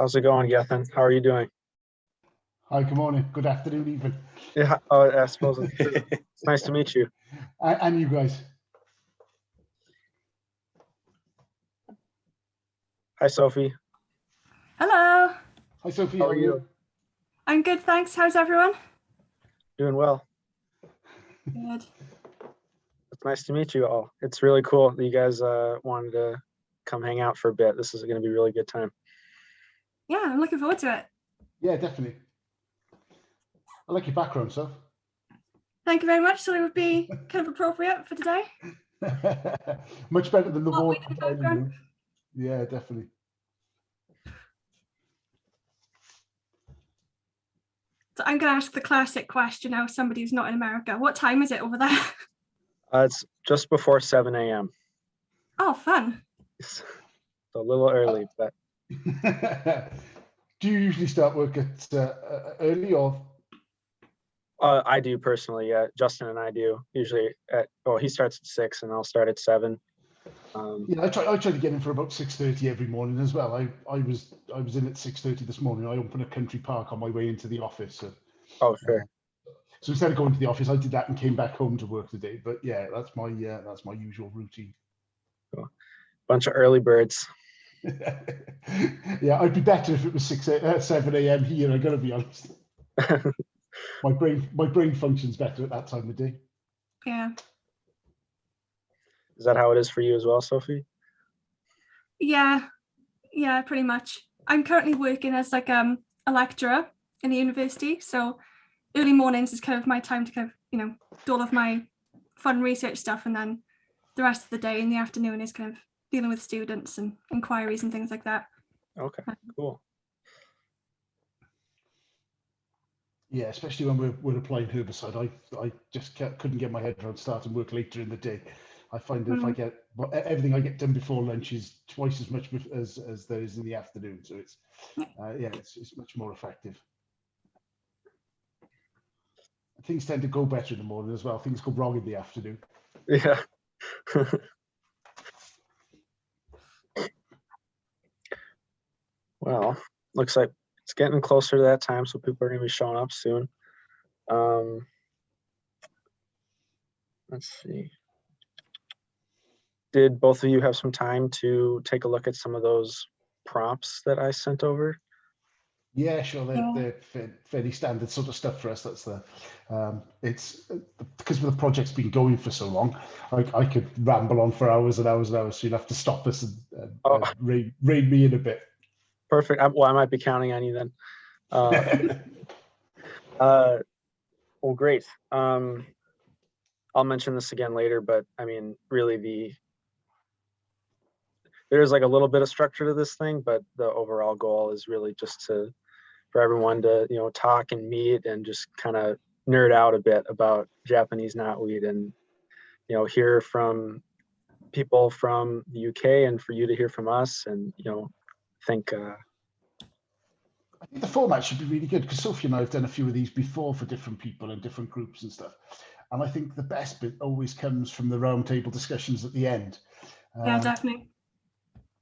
How's it going, Gethin? How are you doing? Hi, good morning, good afternoon even. Yeah, oh, I suppose it's, it's nice to meet you. And, and you guys. Hi, Sophie. Hello. Hi, Sophie. How are you? I'm good, thanks. How's everyone? Doing well. Good. It's nice to meet you all. It's really cool that you guys uh, wanted to come hang out for a bit. This is going to be a really good time. Yeah, I'm looking forward to it. Yeah, definitely. I like your background, Soph. Thank you very much. So it would be kind of appropriate for today. Much better than the What wall. we did in the background. Yeah, definitely. So I'm going to ask the classic question now, somebody who's not in America. What time is it over there? Uh, it's just before 7 a.m. Oh, fun. It's a little early, but Do you usually start work at uh, early or? uh, I do personally. Yeah, Justin and I do usually at. Well, he starts at six, and I'll start at seven. Um, Yeah, I try. I try to get in for about six thirty every morning as well. I I was I was in at six thirty this morning. I opened a country park on my way into the office. So, oh, sure. so instead of going to the office, I did that and came back home to work today. But yeah, that's my uh, that's my usual routine. Bunch of early birds. yeah, I'd be better if it was six uh, seven a.m. here. I gotta be honest. my brain my brain functions better at that time of day. Yeah. Is that how it is for you as well, Sophie? Yeah. Yeah, pretty much. I'm currently working as like um a lecturer in the university. So early mornings is kind of my time to kind of, you know, do all of my fun research stuff. And then the rest of the day in the afternoon is kind of dealing with students and inquiries and things like that. Okay, cool. Yeah, especially when we're, we're applying herbicide, I I just ca- couldn't get my head around starting work later in the day. I find that if I Mm. get well, everything I get done before lunch is twice as much as as there is in the afternoon. So it's uh, yeah, it's it's much more effective. Things tend to go better in the morning as well. Things go wrong in the afternoon. Yeah. well, looks like it's getting closer to that time, so people are going to be showing up soon. Um, let's see. Did both of you have some time to take a look at some of those prompts that I sent over? Yeah, sure. They're, Yeah. they're fairly standard sort of stuff for us. That's the, um, it's uh, because the project's been going for so long. I, I could ramble on for hours and hours and hours. So you'd have to stop us and, and Oh. uh, rein, rein me in a bit. Perfect. I, well, I might be counting on you then. Uh, Uh, well, great. Um, I'll mention this again later, but I mean, really the there's like a little bit of structure to this thing, but the overall goal is really just to for everyone to you know talk and meet and just kind of nerd out a bit about Japanese knotweed and you know hear from people from the UK and for you to hear from us and you know think uh, I think the format should be really good because Sophie and I have done a few of these before for different people and different groups and stuff. And I think the best bit always comes from the roundtable discussions at the end. Yeah, Um, definitely.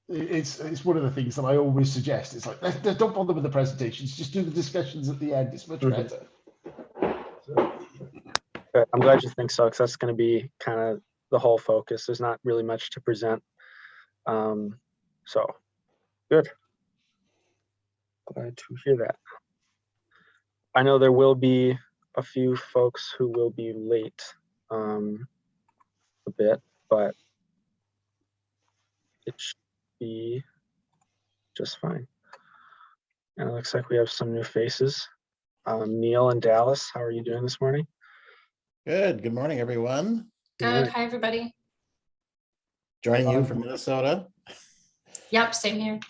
it's it's one of the things that I always suggest. It's like "Let's- let's don't bother with the presentations, just do the discussions at the end. It's much better. Good. I'm glad you think so, because that's going to be kind of the whole focus. There's not really much to present. Um, so, good. Glad to hear that. I know there will be a few folks who will be late um, a bit, but it should be just fine. And it looks like we have some new faces. Um, Neil and Dallas, how are you doing this morning? Good. Good morning, everyone. Good Good. Hi, everybody. Joining you Um, from Minnesota. Yep, same here.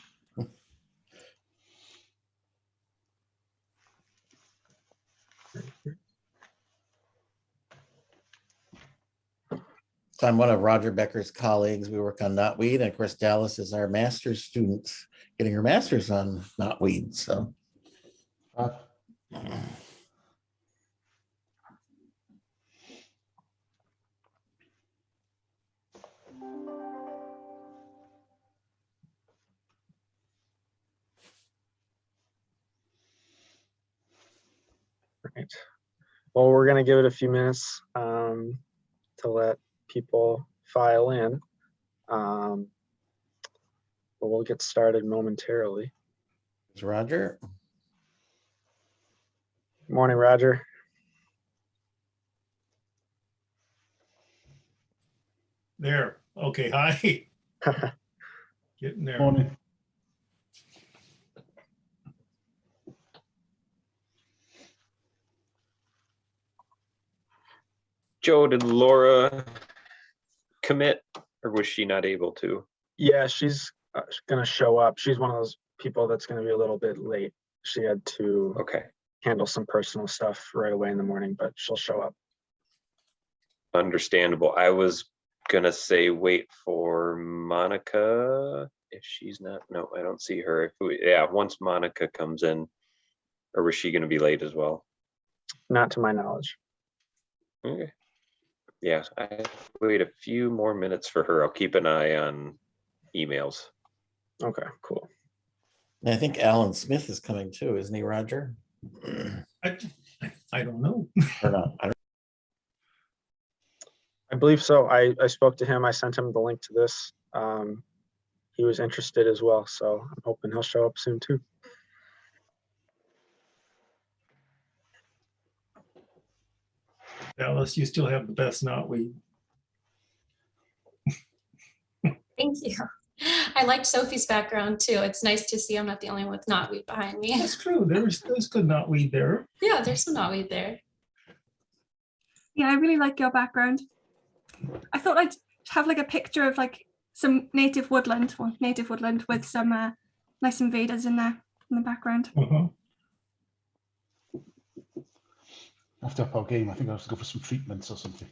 I'm one of Roger Becker's colleagues. We work on knotweed. And of course, Dallas is our master's student getting her master's on knotweed. So. Uh, Well, we're going to give it a few minutes um, to let people file in. Um, But we'll get started momentarily. Is Roger? Morning, Roger. There, okay, hi. Getting there. Morning. Joe, did Laura commit or was she not able to? Yeah, she's uh, gonna show up. She's one of those people that's gonna be a little bit late. She had to Okay, handle some personal stuff right away in the morning, but she'll show up. understandable. I was gonna say wait for Monica. If she's not, no, I don't see her. If we, yeah, once Monica comes in, or was she gonna be late as well? Not to my knowledge. Okay. Yeah, I wait a few more minutes for her. I'll keep an eye on emails. Okay, cool. I think Alan Smith is coming too, isn't he, Roger? I I don't know. Or not? I don't- I believe so. I, I spoke to him. I sent him the link to this. Um, he was interested as well, so I'm hoping he'll show up soon too. Dallas, you still have the best knotweed. Thank you. I liked Sophie's background too. It's nice to see I'm not the only one with knotweed behind me. That's true. There's, there's good knotweed there. Yeah, there's some knotweed there. Yeah, I really like your background. I thought I'd have like a picture of like some native woodland, well, native woodland with some uh, nice invaders in there in the background. Uh-huh. After our game, I think I have to go for some treatments or something.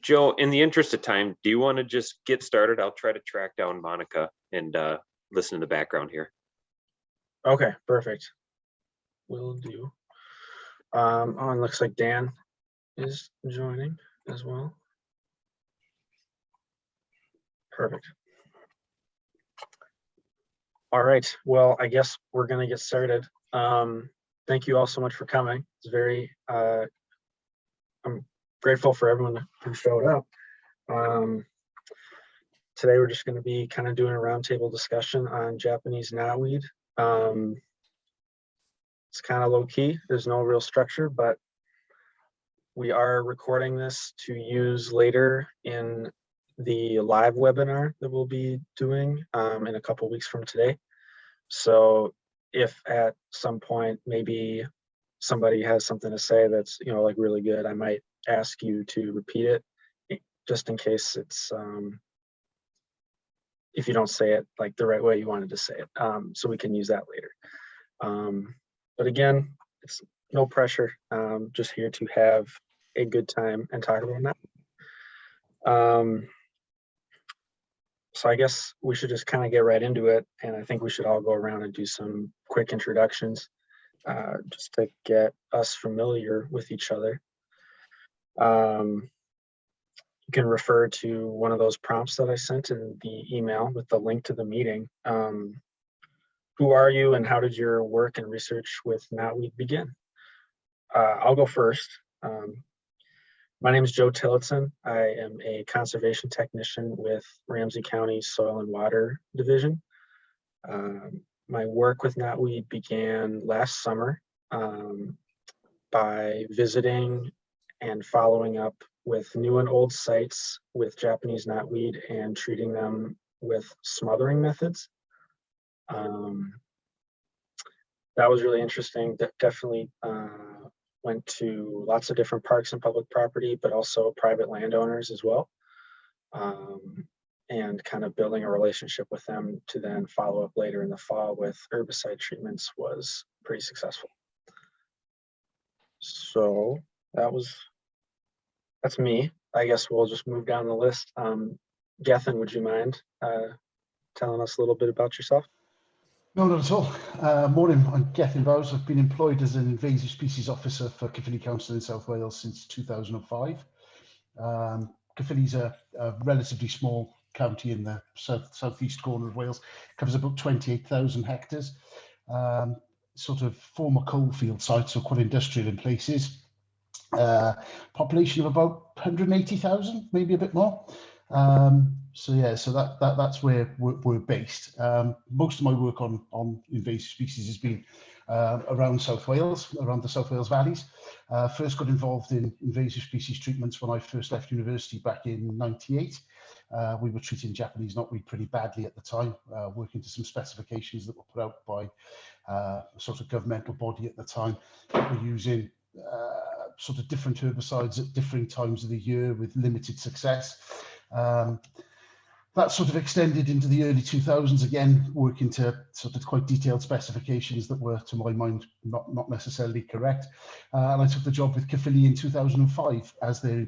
Joe, in the interest of time, do you want to just get started? I'll try to track down Monica and uh, listen in the background here. Okay, perfect. Will do. Um, oh, and looks like Dan is joining as well. Perfect. All right, well, I guess we're gonna get started. Um, thank you all so much for coming. It's very, uh, I'm grateful for everyone who showed up. Um, today, we're just gonna be kind of doing a roundtable discussion on Japanese knotweed. Um, it's kind of low key. There's no real structure, but we are recording this to use later in the live webinar that we'll be doing um, in a couple weeks from today. So if at some point maybe somebody has something to say that's you know like really good, I might ask you to repeat it just in case it's um, if you don't say it like the right way you wanted to say it, um, so we can use that later. Um, but again, it's no pressure. Um, just here to have a good time and talk about that. Um, so I guess we should just kind of get right into it, and I think we should all go around and do some quick introductions, uh, just to get us familiar with each other. Um, you can refer to one of those prompts that I sent in the email with the link to the meeting. Um, who are you and how did your work and research with knotweed begin? Uh, I'll go first. Um, my name is Joe Tillotson. I am a conservation technician with Ramsey County Soil and Water Division. Um, my work with knotweed began last summer um, by visiting and following up with new and old sites with Japanese knotweed and treating them with smothering methods. Um, that was really interesting. De- definitely uh, went to lots of different parks and public property, but also private landowners as well. Um, and kind of building a relationship with them to then follow up later in the fall with herbicide treatments was pretty successful. So that was, that's me. I guess we'll just move down the list. Um, Gethin, would you mind uh, telling us a little bit about yourself? No, not at all. Uh, morning, I'm Gethin Bowes. I've been employed as an invasive species officer for Caerphilly Council in South Wales since 2005. Um, Caerphilly's a, a relatively small county in the south southeast corner of Wales, covers about 28,000 hectares. Um, sort of former coalfield sites, so quite industrial in places. Uh, population of about 180,000, maybe a bit more. Um, so yeah, so that, that that's where we're, we're based. Um, most of my work on on invasive species has been uh, around South Wales, around the South Wales valleys. Uh, first got involved in invasive species treatments when I first left university back in '98. Uh, we were treating Japanese knotweed pretty badly at the time, uh, working to some specifications that were put out by uh, a sort of governmental body at the time. were using uh, sort of different herbicides at differing times of the year with limited success. Um, that sort of extended into the early 2000s again, working to sort of quite detailed specifications that were, to my mind, not, not necessarily correct. Uh, and I took the job with Caerphilly in 2005 as their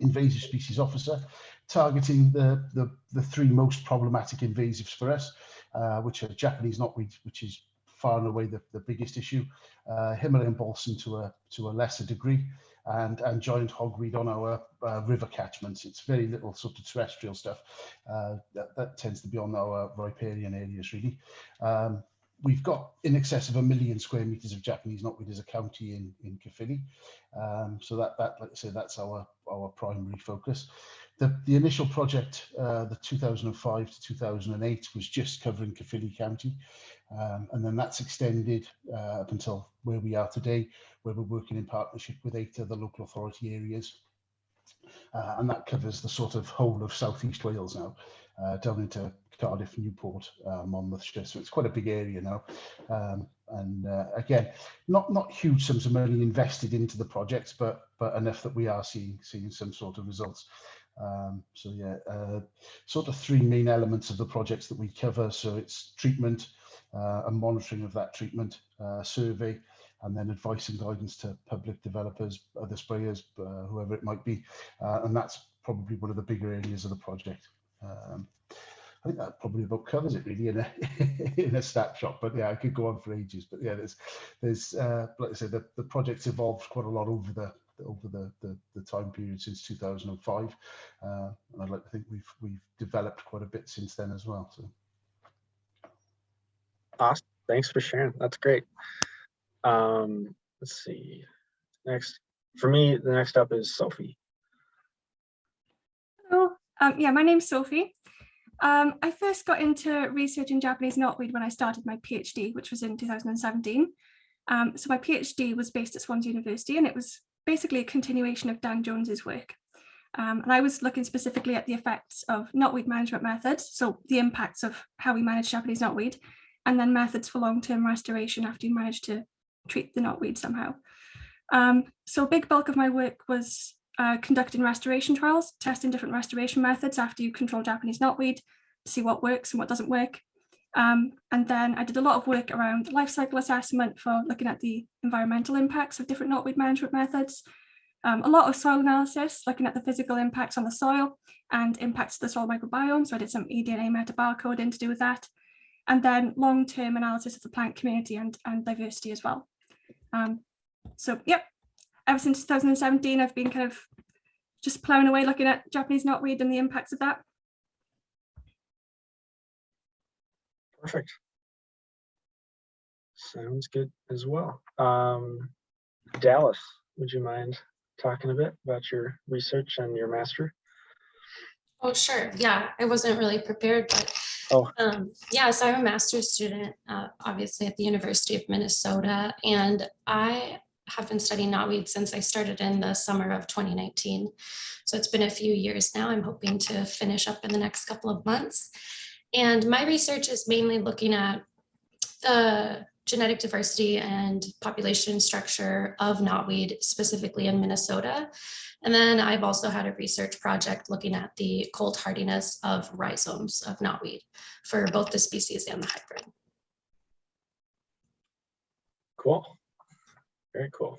invasive species officer, targeting the, the, the three most problematic invasives for us, uh, which are Japanese knotweed, which is far and away the, the biggest issue, uh, Himalayan balsam to a, to a lesser degree, and, and giant hogweed on our uh, river catchments. It's very little sort of terrestrial stuff. Uh, that, that tends to be on our riparian areas, really. Um, we've got in excess of a million square meters of Japanese knotweed as a county in, in Caerphilly. Um, so that, that, I say, that's our, our primary focus. The, the initial project, uh, the 2005 to 2008, was just covering Caerphilly County. Um, and then that's extended uh, up until where we are today, where we're working in partnership with eight other local authority areas. Uh, and that covers the sort of whole of southeast Wales now, uh, down into Cardiff, Newport, uh, Monmouthshire. So it's quite a big area now. Um, and uh, again, not not huge sums of money invested into the projects, but but enough that we are seeing seeing some sort of results. Um, so yeah, uh, sort of three main elements of the projects that we cover. So it's treatment, uh, and monitoring of that treatment, uh, survey, and then advice and guidance to public developers, other sprayers, uh, whoever it might be. Uh, and that's probably one of the bigger areas of the project. Um, I think that probably about covers it really in a in a snapshot. But yeah, I could go on for ages. But yeah, there's there's uh, like I said, the, the project's evolved quite a lot over the over the, the, the time period since 2005. Uh, and I'd like to think we've we've developed quite a bit since then as well. So. Awesome. Thanks for sharing. That's great. Um, let's see. Next, for me, the next up is Sophie. Hello. Um, yeah, my name's Sophie. Um, I first got into researching Japanese knotweed when I started my PhD, which was in 2017. Um, so my PhD was based at Swansea University and it was basically a continuation of Dan Jones's work. Um, and I was looking specifically at the effects of knotweed management methods, so the impacts of how we manage Japanese knotweed, and then methods for long-term restoration after you manage to treat the knotweed somehow. Um, so a big bulk of my work was uh, conducting restoration trials, testing different restoration methods after you control Japanese knotweed to see what works and what doesn't work. Um, and then I did a lot of work around life cycle assessment for looking at the environmental impacts of different knotweed management methods. Um, a lot of soil analysis, looking at the physical impacts on the soil and impacts to the soil microbiome. So I did some eDNA metabarcoding to do with that. And then long-term analysis of the plant community and, and diversity as well. Um, so yep, ever since 2017, I've been kind of just plowing away looking at Japanese knotweed and the impacts of that. Perfect. Sounds good as well. Um, Dallas, would you mind talking a bit about your research and your master? Oh, sure. Yeah, I wasn't really prepared, but Oh. um, yeah, so I'm a master's student, uh, obviously at the University of Minnesota, and I have been studying knotweed since I started in the summer of 2019. So it's been a few years now. I'm hoping to finish up in the next couple of months. And my research is mainly looking at the genetic diversity and population structure of knotweed, specifically in Minnesota. And then I've also had a research project looking at the cold hardiness of rhizomes of knotweed for both the species and the hybrid. Cool. Very cool.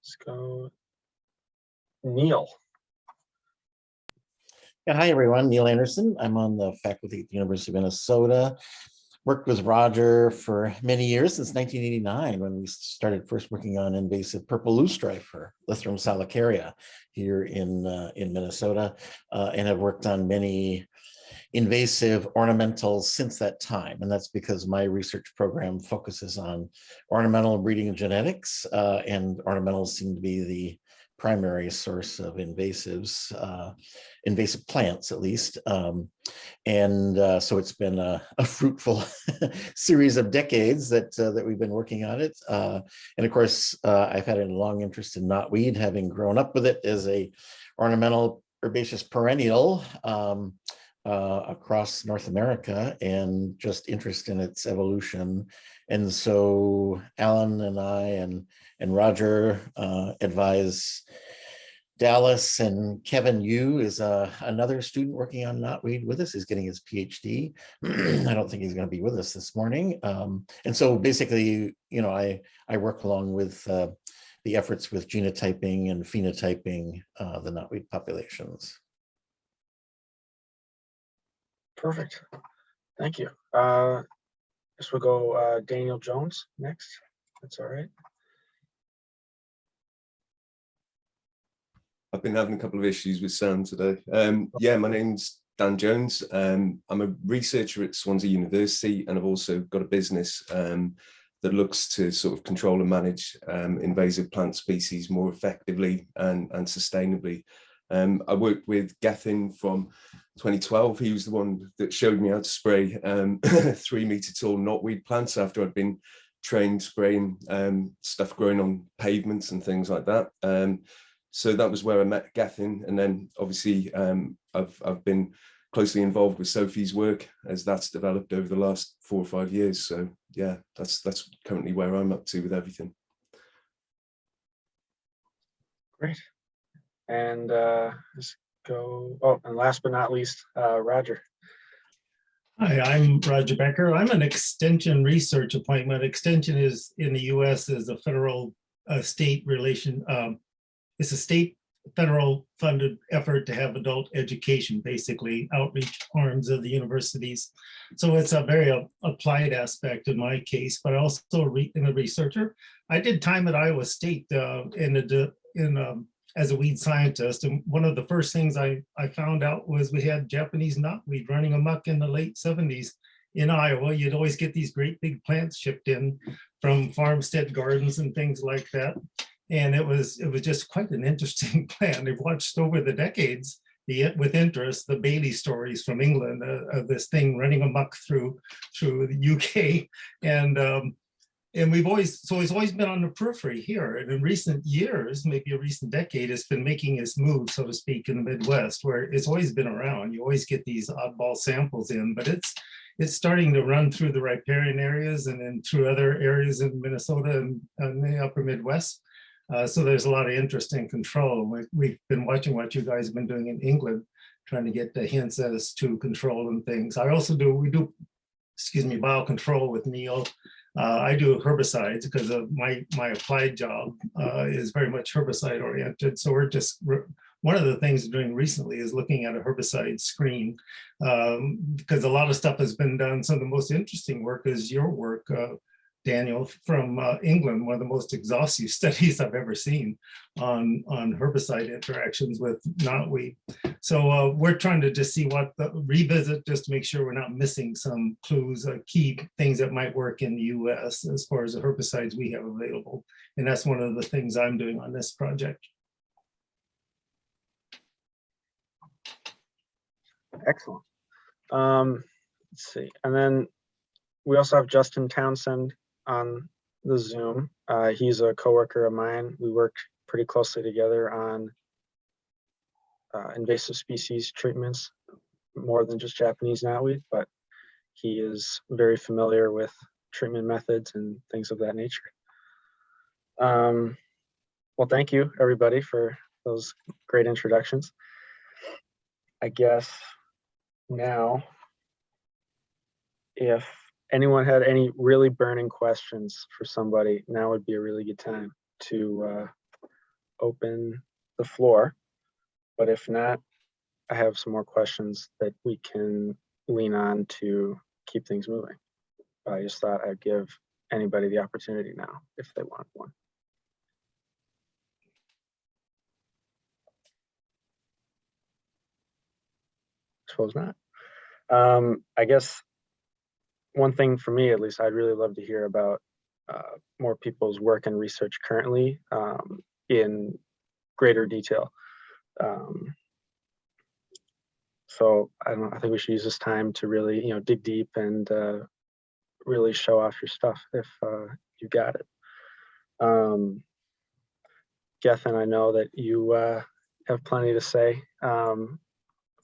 Let's go. Neil. Yeah, hi, everyone. Neil Anderson. I'm on the faculty at the University of Minnesota. Worked with Roger for many years, since 1989, when we started first working on invasive purple loosestrife for Lythrum salicaria here in, uh, in Minnesota, uh, and have worked on many invasive ornamentals since that time. And that's because my research program focuses on ornamental breeding and genetics, uh, and ornamentals seem to be the primary source of invasives, uh, invasive plants at least. Um, and uh, so it's been a, a fruitful series of decades that uh, that we've been working on it. Uh, and of course, uh, I've had a long interest in knotweed, having grown up with it as a ornamental herbaceous perennial um, uh, across North America and just interest in its evolution. And so Alan and I and and Roger uh, advise Dallas and Kevin Yu is uh, another student working on knotweed with us. He's getting his PhD. I don't think he's going to be with us this morning. Um, and so basically, you know, I I work along with uh, the efforts with genotyping and phenotyping uh, the knotweed populations. Perfect. Thank you. Uh, we'll go uh, Daniel Jones next. That's all right. I've been having a couple of issues with sound today. Um, yeah, my name's Dan Jones. Um, I'm a researcher at Swansea University, and I've also got a business um, that looks to sort of control and manage um, invasive plant species more effectively and, and sustainably. Um, I worked with Gethin from 2012. He was the one that showed me how to spray um, three meter tall knotweed plants after I'd been trained spraying stuff growing on pavements and things like that. So that was where I met Gethin, and then obviously um, I've I've been closely involved with Sophie's work as that's developed over the last four or five years. So yeah, that's that's currently where I'm up to with everything. Great. And uh, let's go, oh, and last but not least, uh, Roger. Hi, I'm Roger Becker. I'm an extension research appointment. Extension is in the US is a federal uh, state relation. Um, it's a state federal funded effort to have adult education, basically outreach arms of the universities. So it's a very applied aspect in my case, but also in a researcher. I did time at Iowa State uh, in a in um, as a weed scientist. And one of the first things I, I found out was we had Japanese knotweed running amok in the late 70s in Iowa. You'd always get these great big plants shipped in from farmstead gardens and things like that. And it was it was just quite an interesting plant. I've watched over the decades the, with interest the Bailey stories from England uh, of this thing running amok through through the UK. And um, and we've always so it's always been on the periphery here and in recent years maybe a recent decade it's been making its move so to speak in the midwest where it's always been around you always get these oddball samples in but it's it's starting to run through the riparian areas and then through other areas in minnesota and, and the upper midwest uh, so there's a lot of interest in control we, we've been watching what you guys have been doing in england trying to get the hints as to control and things i also do we do excuse me biocontrol with neil uh, I do herbicides because of my my applied job uh, is very much herbicide oriented. So we're just one of the things we're doing recently is looking at a herbicide screen um, because a lot of stuff has been done. Of the most interesting work is your work, uh, Daniel, from uh, England, one of the most exhaustive studies I've ever seen on, on herbicide interactions with knotweed. So uh, we're trying to just see what the revisit, just to make sure we're not missing some clues, uh, key things that might work in the US as far as the herbicides we have available. And that's one of the things I'm doing on this project. Excellent. Um, let's see, and then we also have Justin Townsend on the Zoom. Uh, he's a coworker of mine. We work pretty closely together on uh, invasive species treatments, more than just Japanese knotweed, but he is very familiar with treatment methods and things of that nature. Um, well, thank you, everybody, for those great introductions. I guess now, if anyone had any really burning questions for somebody, now would be a really good time to uh, open the floor. But if not, I have some more questions that we can lean on to keep things moving. I just thought I'd give anybody the opportunity now if they want one. Suppose not. Um, I guess one thing for me, at least, I'd really love to hear about uh, more people's work and research currently um, in greater detail. Um, so I don't I think we should use this time to really, you know, dig deep and uh, really show off your stuff if uh, you got it. Um, Gethin, I know that you uh, have plenty to say. Um,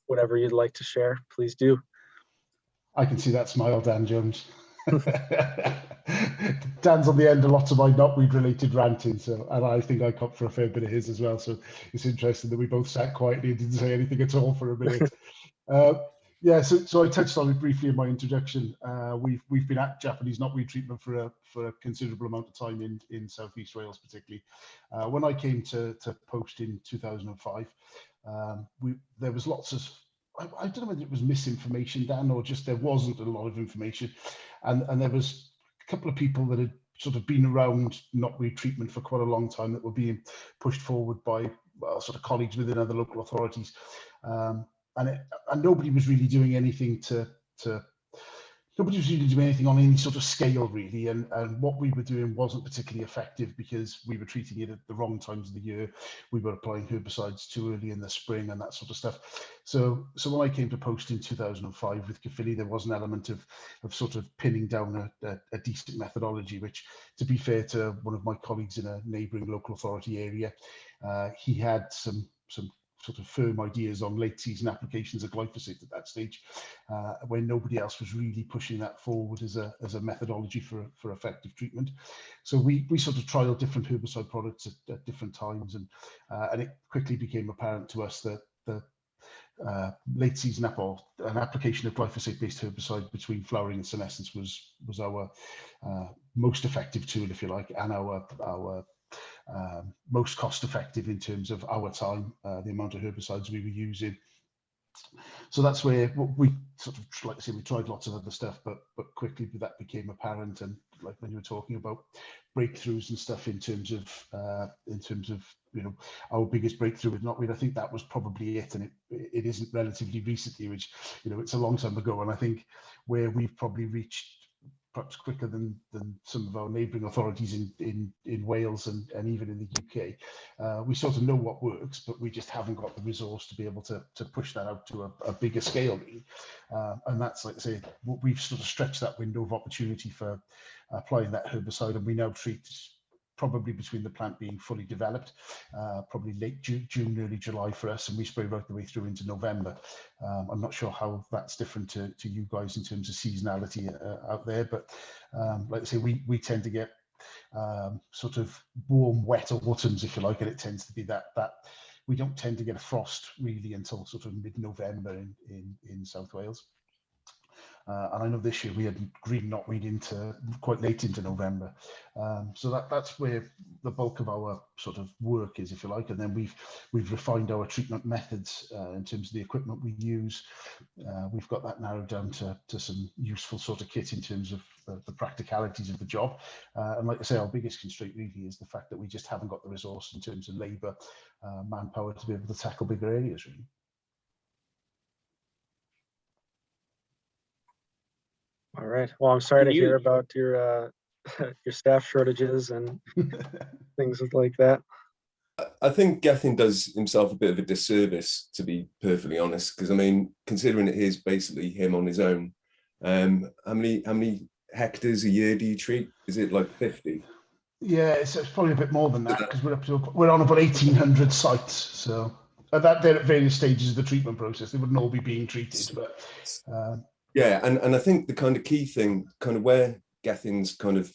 whatever you'd like to share, please do. I can see that smile, Dan Jones. Dan's on the end of lots of my knotweed related ranting, so and I think I cop for a fair bit of his as well. So it's interesting that we both sat quietly and didn't say anything at all for a minute. uh, yeah, so, so I touched on it briefly in my introduction. Uh, we've we've been at Japanese knotweed treatment for a for a considerable amount of time in in Southeast Wales, particularly. Uh, when I came to to post in 2005, um, we there was lots of I, I, don't know whether it was misinformation, Dan, or just there wasn't a lot of information, and and there was a couple of people that had sort of been around knotweed treatment for quite a long time that were being pushed forward by well, sort of colleagues within other local authorities, um, and it, and nobody was really doing anything to to nobody was really doing anything on any sort of scale really and and what we were doing wasn't particularly effective because we were treating it at the wrong times of the year. We were applying herbicides too early in the spring and that sort of stuff. So so when i came to post in 2005 with Caerphilly, there was an element of of sort of pinning down a, a, a decent methodology which to be fair to one of my colleagues in a neighboring local authority area uh, he had some some sort of firm ideas on late season applications of glyphosate at that stage, uh, when nobody else was really pushing that forward as a, as a methodology for, for effective treatment. So we, we sort of trialed different herbicide products at, at different times and, uh, and it quickly became apparent to us that the uh, late season apple, an application of glyphosate based herbicide between flowering and senescence was was our uh, most effective tool, if you like, and our our um, most cost effective in terms of our time, uh, the amount of herbicides we were using. So that's where we sort of, like I say, we tried lots of other stuff, but but quickly that became apparent. And like when you were talking about breakthroughs and stuff in terms of uh, in terms of you know our biggest breakthrough with knotweed, I think that was probably it. And it it isn't relatively recently, which you know it's a long time ago. And I think where we've probably reached perhaps quicker than than some of our neighbouring authorities in in in Wales and and even in the UK. Uh, we sort of know what works, but we just haven't got the resource to be able to to push that out to a, a bigger scale, really. Uh, and that's like I say, we've sort of stretched that window of opportunity for applying that herbicide, and we now treat probably between the plant being fully developed, uh, probably late June, June, early July for us, and we spray right the way through into November. Um, I'm not sure how that's different to, to you guys in terms of seasonality uh, out there, but um, like I say, we, we tend to get um, sort of warm, wet autumns, if you like, and it tends to be that that we don't tend to get a frost really until sort of mid-November in, in, in South Wales. Uh, and I know this year we had green knotweed into quite late into November. Um, so that, that's where the bulk of our sort of work is, if you like. And then we've we've refined our treatment methods uh, in terms of the equipment we use. Uh, we've got that narrowed down to, to some useful sort of kit in terms of the, the practicalities of the job. Uh, and like I say, our biggest constraint really is the fact that we just haven't got the resource in terms of labour, uh, manpower to be able to tackle bigger areas really. All right. Well, I'm sorry Can to hear about your uh, your staff shortages and things like that. I- I think Gethin does himself a bit of a disservice, to be perfectly honest, because I mean, considering it is basically him on his own, um, how many how many hectares a year do you treat? Is it like 50? Yeah, it's, it's probably a bit more than that because we're up to we're on about eighteen hundred sites. So at that they're at various stages of the treatment process. They wouldn't all be being treated, but uh, Yeah, and, and I think the kind of key thing, kind of where Gethin's kind of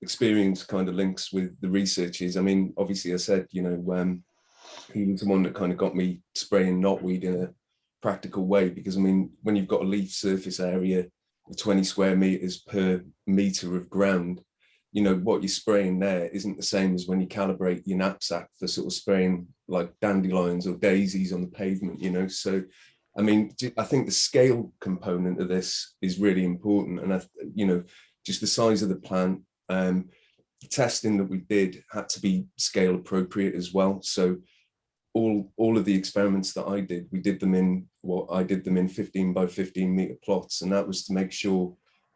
experience kind of links with the research is, I mean, obviously I said, you know, um, he was the one that kind of got me spraying knotweed in a practical way, because I mean, when you've got a leaf surface area of 20 square meters per meter of ground, you know, what you're spraying there isn't the same as when you calibrate your knapsack for sort of spraying like dandelions or daisies on the pavement, you know, so I mean, I think the scale component of this is really important. And, I, you know, just the size of the plant, um, the testing that we did had to be scale appropriate as well. So all, all of the experiments that I did, we did them in what I did them in 15 by 15 meter plots. And that was to make sure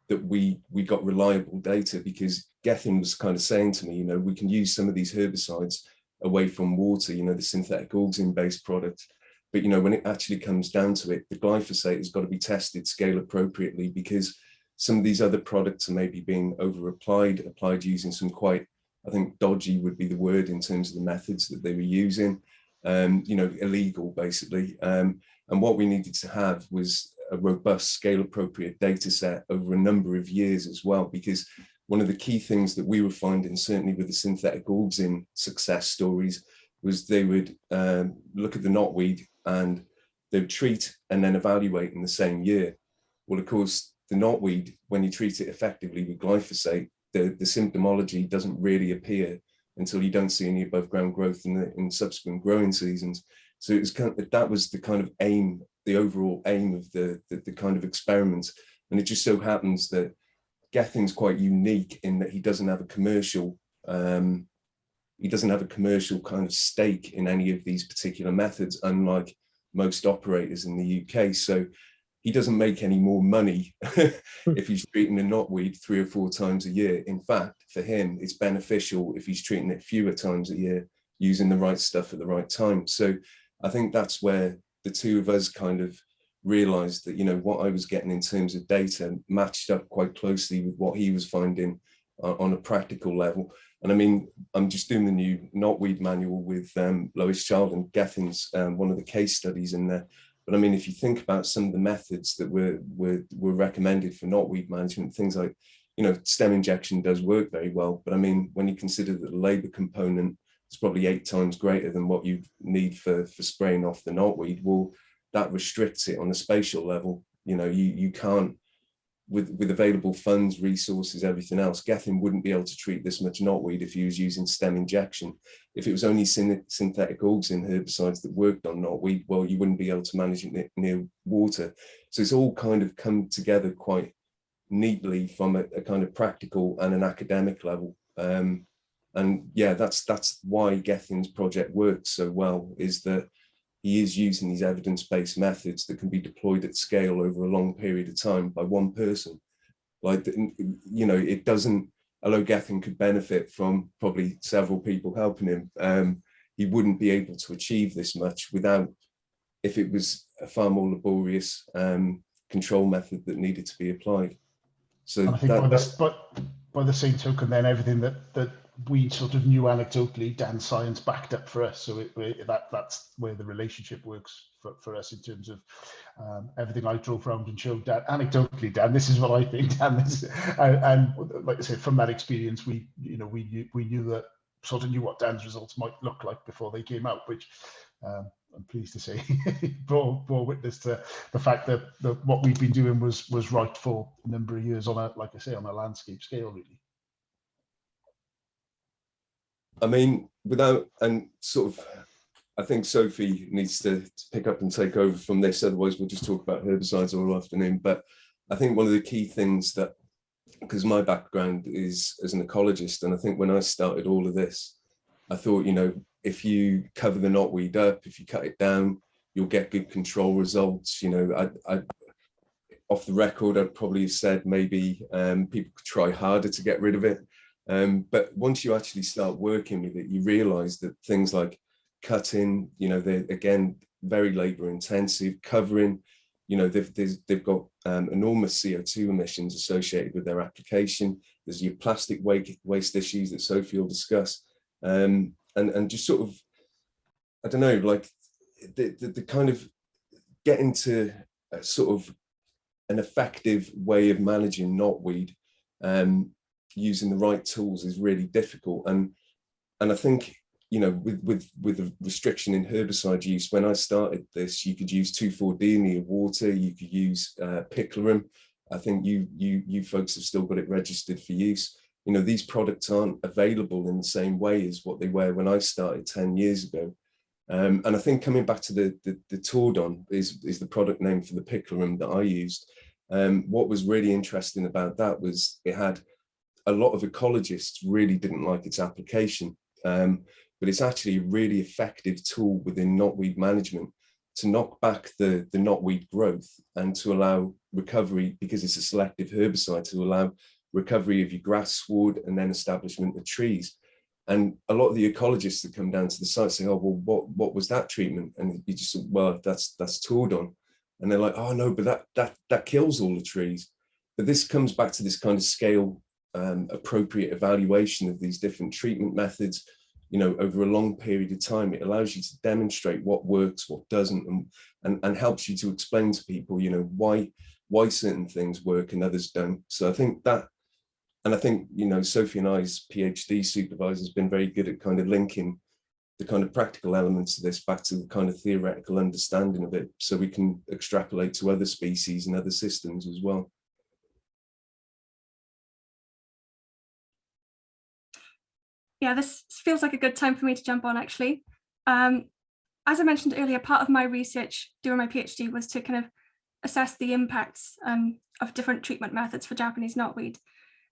that we, we got reliable data because Gethin was kind of saying to me, you know, we can use some of these herbicides away from water, you know, the synthetic auxin based products but you know, when it actually comes down to it, the glyphosate has got to be tested scale appropriately because some of these other products are maybe being over applied, applied using some quite, I think dodgy would be the word in terms of the methods that they were using, um, you know, illegal basically. Um, and what we needed to have was a robust scale appropriate data set over a number of years as well, because one of the key things that we were finding, certainly with the synthetic auxin success stories, was they would um, look at the knotweed and they'd treat and then evaluate in the same year. Well, of course, the knotweed, when you treat it effectively with glyphosate, the, the symptomology doesn't really appear until you don't see any above ground growth in the in subsequent growing seasons. So it was kind of, that was the kind of aim, the overall aim of the, the, the kind of experiment. And it just so happens that Gethin's quite unique in that he doesn't have a commercial um, he doesn't have a commercial kind of stake in any of these particular methods, unlike most operators in the UK. So he doesn't make any more money if he's treating a knotweed three or four times a year. In fact, for him, it's beneficial if he's treating it fewer times a year, using the right stuff at the right time. So I think that's where the two of us kind of realized that, you know, what I was getting in terms of data matched up quite closely with what he was finding uh, on a practical level. And I mean, I'm just doing the new knotweed manual with um, Lois Child and Gethin's um, one of the case studies in there. But I mean, if you think about some of the methods that were, were, were recommended for knotweed management, things like, you know, stem injection does work very well. But I mean, when you consider that the labor component is probably eight times greater than what you need for, for spraying off the knotweed, well, that restricts it on a spatial level. You know, you, you can't with, with available funds, resources, everything else, Gethin wouldn't be able to treat this much knotweed if he was using stem injection. If it was only syn synthetic auxin herbicides that worked on knotweed, well, you wouldn't be able to manage it near, near water. So it's all kind of come together quite neatly from a, a kind of practical and an academic level. Um, and yeah, that's that's why Gethin's project works so well, is that he is using these evidence-based methods that can be deployed at scale over a long period of time by one person. Like, you know, it doesn't, although Gethin could benefit from probably several people helping him, um, he wouldn't be able to achieve this much without, if it was a far more laborious um, control method that needed to be applied. So I think that, by, the, but by the same token, then everything that that we sort of knew anecdotally, Dan science backed up for us. So it, it, that that's where the relationship works for, for us in terms of um, everything I drove around and showed Dan. Anecdotally, Dan, this is what I think, Dan. This, and, and like I said, from that experience, we you know we knew, we knew that sort of knew what Dan's results might look like before they came out, which um, I'm pleased to say bore, bore witness to the fact that, that what we've been doing was was right for a number of years on a like I say on a landscape scale really. I mean, without and sort of, I think Sophie needs to, to, pick up and take over from this. Otherwise, we'll just talk about herbicides all afternoon. But I think one of the key things that, because my background is as an ecologist, and I think when I started all of this, I thought, you know, if you cover the knotweed up, if you cut it down, you'll get good control results. You know, I, I off the record, I'd probably have said maybe um, people could try harder to get rid of it. Um, but once you actually start working with it, you realize that things like cutting, you know, they're again, very labor intensive, covering, you know, they've, they've got um, enormous CO2 emissions associated with their application. There's your plastic waste, issues that Sophie will discuss. Um, and, and just sort of, I don't know, like the, the, the kind of getting to sort of an effective way of managing knotweed um, using the right tools is really difficult. And and I think, you know, with with with the restriction in herbicide use, when I started this, you could use 2,4-D in your water, you could use uh, picloram. I think you you you folks have still got it registered for use. You know, these products aren't available in the same way as what they were when I started 10 years ago. Um, and I think coming back to the, the, the Tordon is, is the product name for the picloram that I used. Um, what was really interesting about that was it had a lot of ecologists really didn't like its application, um, but it's actually a really effective tool within knotweed management to knock back the, the knotweed growth and to allow recovery, because it's a selective herbicide, to allow recovery of your grass sward and then establishment of trees. And a lot of the ecologists that come down to the site say, oh, well, what, what was that treatment? And you just, say, well, that's, that's Tordon. And they're like, oh no, but that, that, that kills all the trees. But this comes back to this kind of scale um, appropriate evaluation of these different treatment methods, you know, over a long period of time, it allows you to demonstrate what works, what doesn't, and, and, and helps you to explain to people, you know, why, why certain things work and others don't. So I think that and I think, you know, Sophie and I's PhD supervisor has been very good at kind of linking the kind of practical elements of this back to the kind of theoretical understanding of it so we can extrapolate to other species and other systems as well. Yeah, this feels like a good time for me to jump on actually. Um, as I mentioned earlier, part of my research during my PhD was to kind of assess the impacts um, of different treatment methods for Japanese knotweed.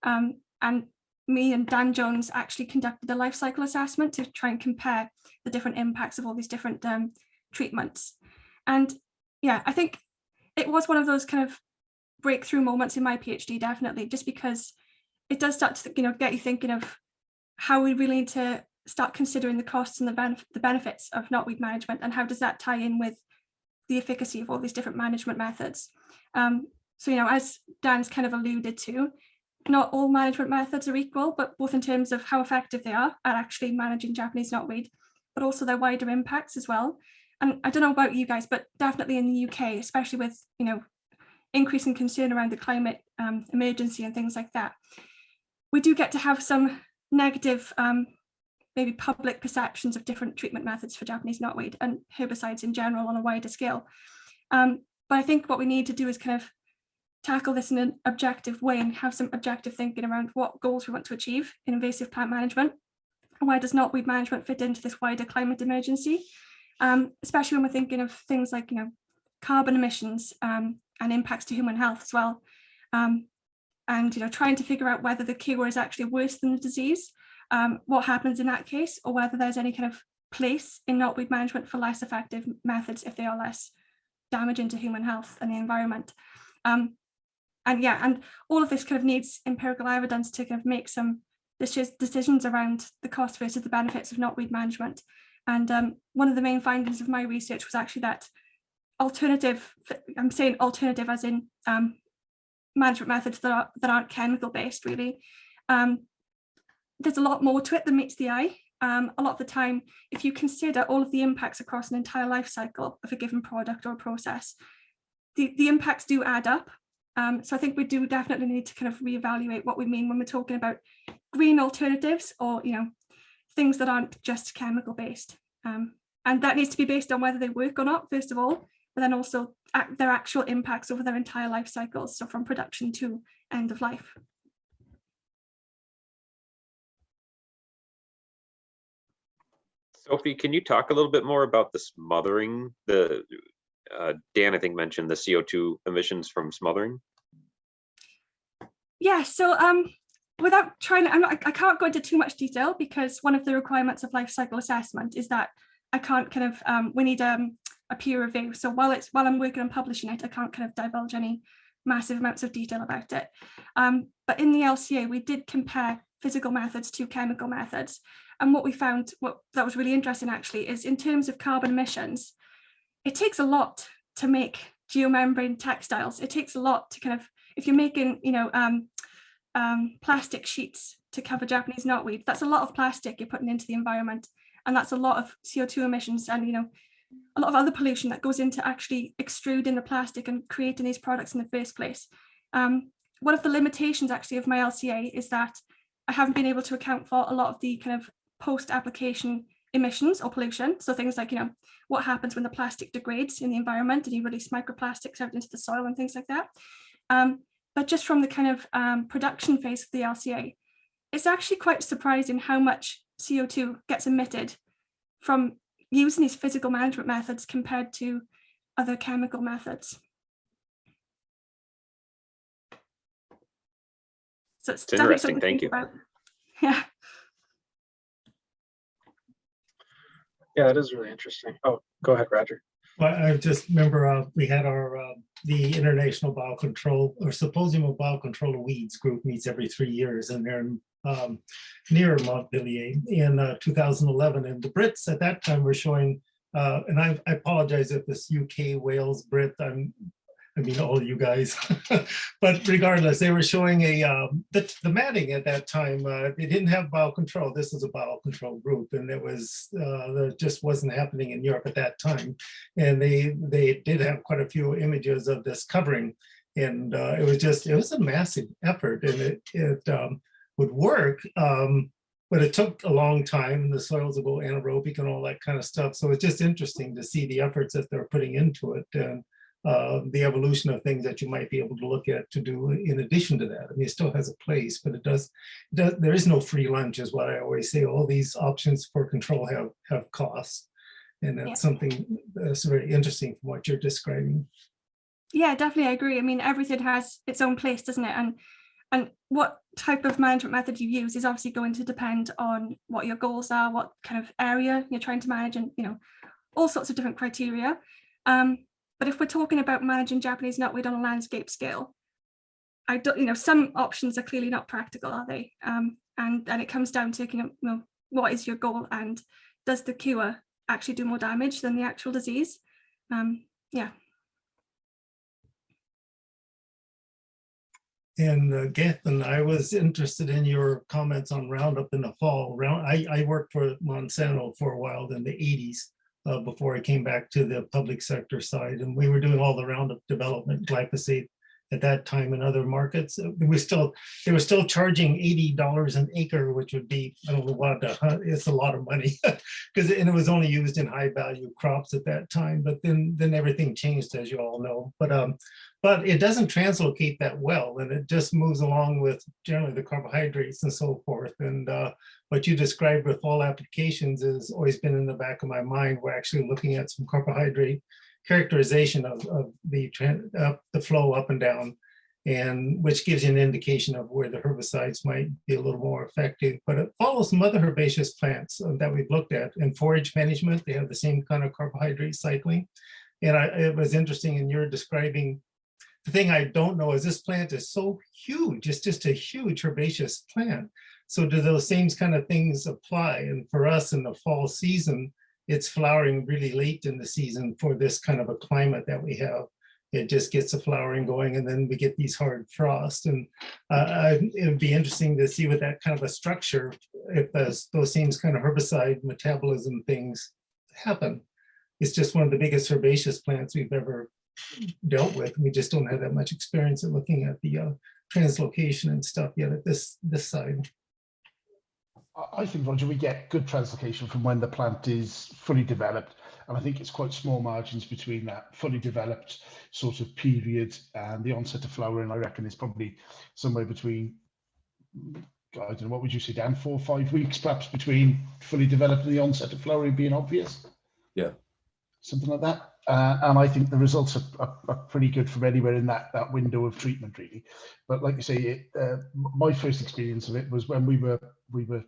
Um, and me and Dan Jones actually conducted a life cycle assessment to try and compare the different impacts of all these different um, treatments. And yeah, I think it was one of those kind of breakthrough moments in my PhD, definitely, just because it does start to you know get you thinking of how we really need to start considering the costs and the, benef the benefits of knotweed management and how does that tie in with the efficacy of all these different management methods. Um, so, you know, as Dan's kind of alluded to, not all management methods are equal, but both in terms of how effective they are at actually managing Japanese knotweed, but also their wider impacts as well. And I don't know about you guys, but definitely in the UK, especially with, you know, increasing concern around the climate um, emergency and things like that, we do get to have some negative, um, maybe public perceptions of different treatment methods for Japanese knotweed and herbicides in general on a wider scale. Um, but I think what we need to do is kind of tackle this in an objective way and have some objective thinking around what goals we want to achieve in invasive plant management. And why does knotweed management fit into this wider climate emergency? Um, especially when we're thinking of things like, you know, carbon emissions um, and impacts to human health as well. Um, and, you know, trying to figure out whether the cure is actually worse than the disease, um, what happens in that case, or whether there's any kind of place in knotweed management for less effective methods if they are less damaging to human health and the environment. Um, and yeah, and all of this kind of needs empirical evidence to kind of make some decisions around the cost versus the benefits of knotweed management. And um, one of the main findings of my research was actually that alternative, I'm saying alternative as in um, management methods that, are, that aren't chemical based really. Um, there's a lot more to it than meets the eye. Um, a lot of the time, if you consider all of the impacts across an entire life cycle of a given product or process, the, the impacts do add up um, so I think we do definitely need to kind of reevaluate what we mean when we're talking about green alternatives or, you know, things that aren't just chemical based. Um, and that needs to be based on whether they work or not, first of all, but then also their actual impacts over their entire life cycles. So from production to end of life. Sophie, can you talk a little bit more about the smothering, the uh, Dan, I think mentioned the CO2 emissions from smothering. Yeah, so um, without trying, I'm not, I can't go into too much detail because one of the requirements of life cycle assessment is that I can't kind of, um, we need um, a peer review. So while it's while I'm working on publishing it, I can't kind of divulge any massive amounts of detail about it. Um, but in the LCA, we did compare physical methods to chemical methods. And what we found, what that was really interesting actually, is in terms of carbon emissions, it takes a lot to make geomembrane textiles. It takes a lot to kind of, if you're making, you know, um, um, plastic sheets to cover Japanese knotweed, that's a lot of plastic you're putting into the environment. And that's a lot of CO2 emissions and, you know, a lot of other pollution that goes into actually extruding the plastic and creating these products in the first place. Um, one of the limitations actually of my LCA is that I haven't been able to account for a lot of the kind of post-application emissions or pollution. So things like, you know, what happens when the plastic degrades in the environment and you release microplastics out into the soil and things like that. Um, but just from the kind of um, production phase of the LCA, it's actually quite surprising how much CO2 gets emitted from using these physical management methods compared to other chemical methods. So it's, It's interesting, thank you. about. Yeah, Yeah, that is really interesting. Oh, go ahead, Roger. Well, I just remember uh, we had our, uh, the International Biocontrol or Symposium of Biocontrol of Weeds group meets every three years and they're um, near Montpellier in uh, 2011. And the Brits at that time were showing, uh, and I I apologize if this UK, Wales, Brit, I'm, I mean, all you guys. But regardless, they were showing a, um, the, the matting at that time, uh, they didn't have biocontrol. This was a biocontrol group and it was, uh, that just wasn't happening in Europe at that time. And they, they did have quite a few images of this covering. And uh, it was just, it was a massive effort and it, it um, would work. um, But it took a long time and the soils will go anaerobic and all that kind of stuff. So it's just interesting to see the efforts that they're putting into it and uh, the evolution of things that you might be able to look at to do in addition to that. I mean, it still has a place, but it does, does there is no free lunch is what I always say. All these options for control have, have costs. And Yeah. that's something that's very interesting from what you're describing. yeah, definitely, I agree. I mean, everything has its own place, doesn't it? And and what type of management method you use is obviously going to depend on what your goals are, what kind of area you're trying to manage, and you know, all sorts of different criteria. Um, but if we're talking about managing Japanese knotweed on a landscape scale, I don't, you know, some options are clearly not practical, are they? Um, and and it comes down to you know, what is your goal and does the cure actually do more damage than the actual disease? Um, yeah. And uh, Gethin, I was interested in your comments on Roundup in the fall. Round, I, I worked for Monsanto for a while in the 80s uh, before I came back to the public sector side. And we were doing all the Roundup development, glyphosate at that time in other markets. Uh, We still, they were still charging $80 an acre, which would be, I don't know what, it's a lot of money. Because, and it was only used in high value crops at that time, but then, then everything changed, as you all know. But um, but it doesn't translocate that well and it just moves along with generally the carbohydrates and so forth. And uh, what you described with all applications has always been in the back of my mind. We're actually looking at some carbohydrate characterization of, of the, uh, the flow up and down and which gives you an indication of where the herbicides might be a little more effective. But it follows some other herbaceous plants uh, that we've looked at. In forage management, they have the same kind of carbohydrate cycling. And I, it was interesting in your describing the thing I don't know is this plant is so huge. It's just a huge herbaceous plant. So do those same kind of things apply? And for us in the fall season, it's flowering really late in the season for this kind of a climate that we have. It just gets the flowering going and then we get these hard frosts. And uh, it would be interesting to see with that kind of a structure, if those, those same kind of herbicide metabolism things happen. It's just one of the biggest herbaceous plants we've ever dealt with. We just don't have that much experience at looking at the uh, translocation and stuff yet at this this side. I- think, Roger, we get good translocation from when the plant is fully developed. And I think it's quite small margins between that fully developed sort of period and the onset of flowering. I reckon it's probably somewhere between, I don't know, what would you say, Dan, four or five weeks perhaps between fully developed and the onset of flowering being obvious? Yeah. Something like that. Uh, and I think the results are, are, are pretty good from anywhere in that, that window of treatment, really. But like you say, it, uh, my first experience of it was when we were we were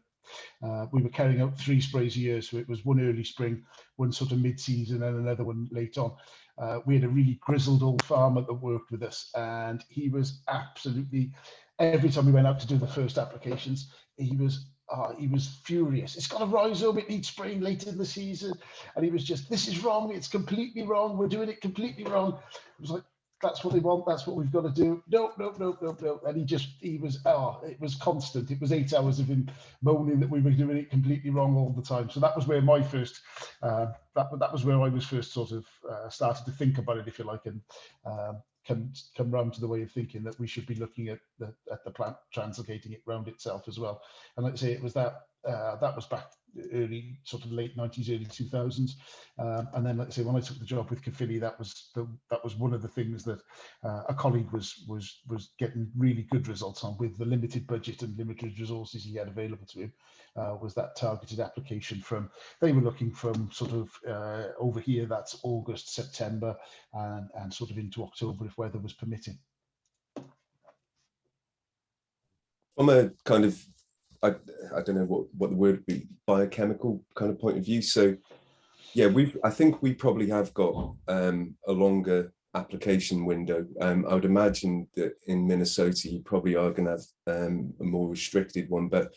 uh, we were carrying out three sprays a year, so it was one early spring, one sort of mid-season, and another one late on. Uh, we had a really grizzled old farmer that worked with us, and he was absolutely. Every time we went out to do the first applications, he was uh, he was furious. It's got a rhizome, it needs spraying later in the season, and he was just, "This is wrong. It's completely wrong. We're doing it completely wrong." It was like, that's what they want. That's what we've got to do. No, no, no, no, no. And he just, he was, oh, it was constant. It was eight hours of him moaning that we were doing it completely wrong all the time. So that was where my first, uh, that that was where I was first sort of uh, started to think about it, if you like, and um, come come round to the way of thinking that we should be looking at the at the plant translocating it round itself as well. And like I say, it was that uh, that was back early, sort of late 90s, early 2000s. Um, and then, let's say, when I took the job with Caerphilly, that was the, that was one of the things that uh, a colleague was was was getting really good results on with the limited budget and limited resources he had available to him. Uh, was that targeted application from they were looking from sort of uh, over here that's August September and and sort of into October if weather was permitting. From a kind of, I, I don't know what, what the word would be, biochemical kind of point of view. So yeah, we've, I think we probably have got um, a longer application window. Um, I would imagine that in Minnesota, you probably are going to have um, a more restricted one, but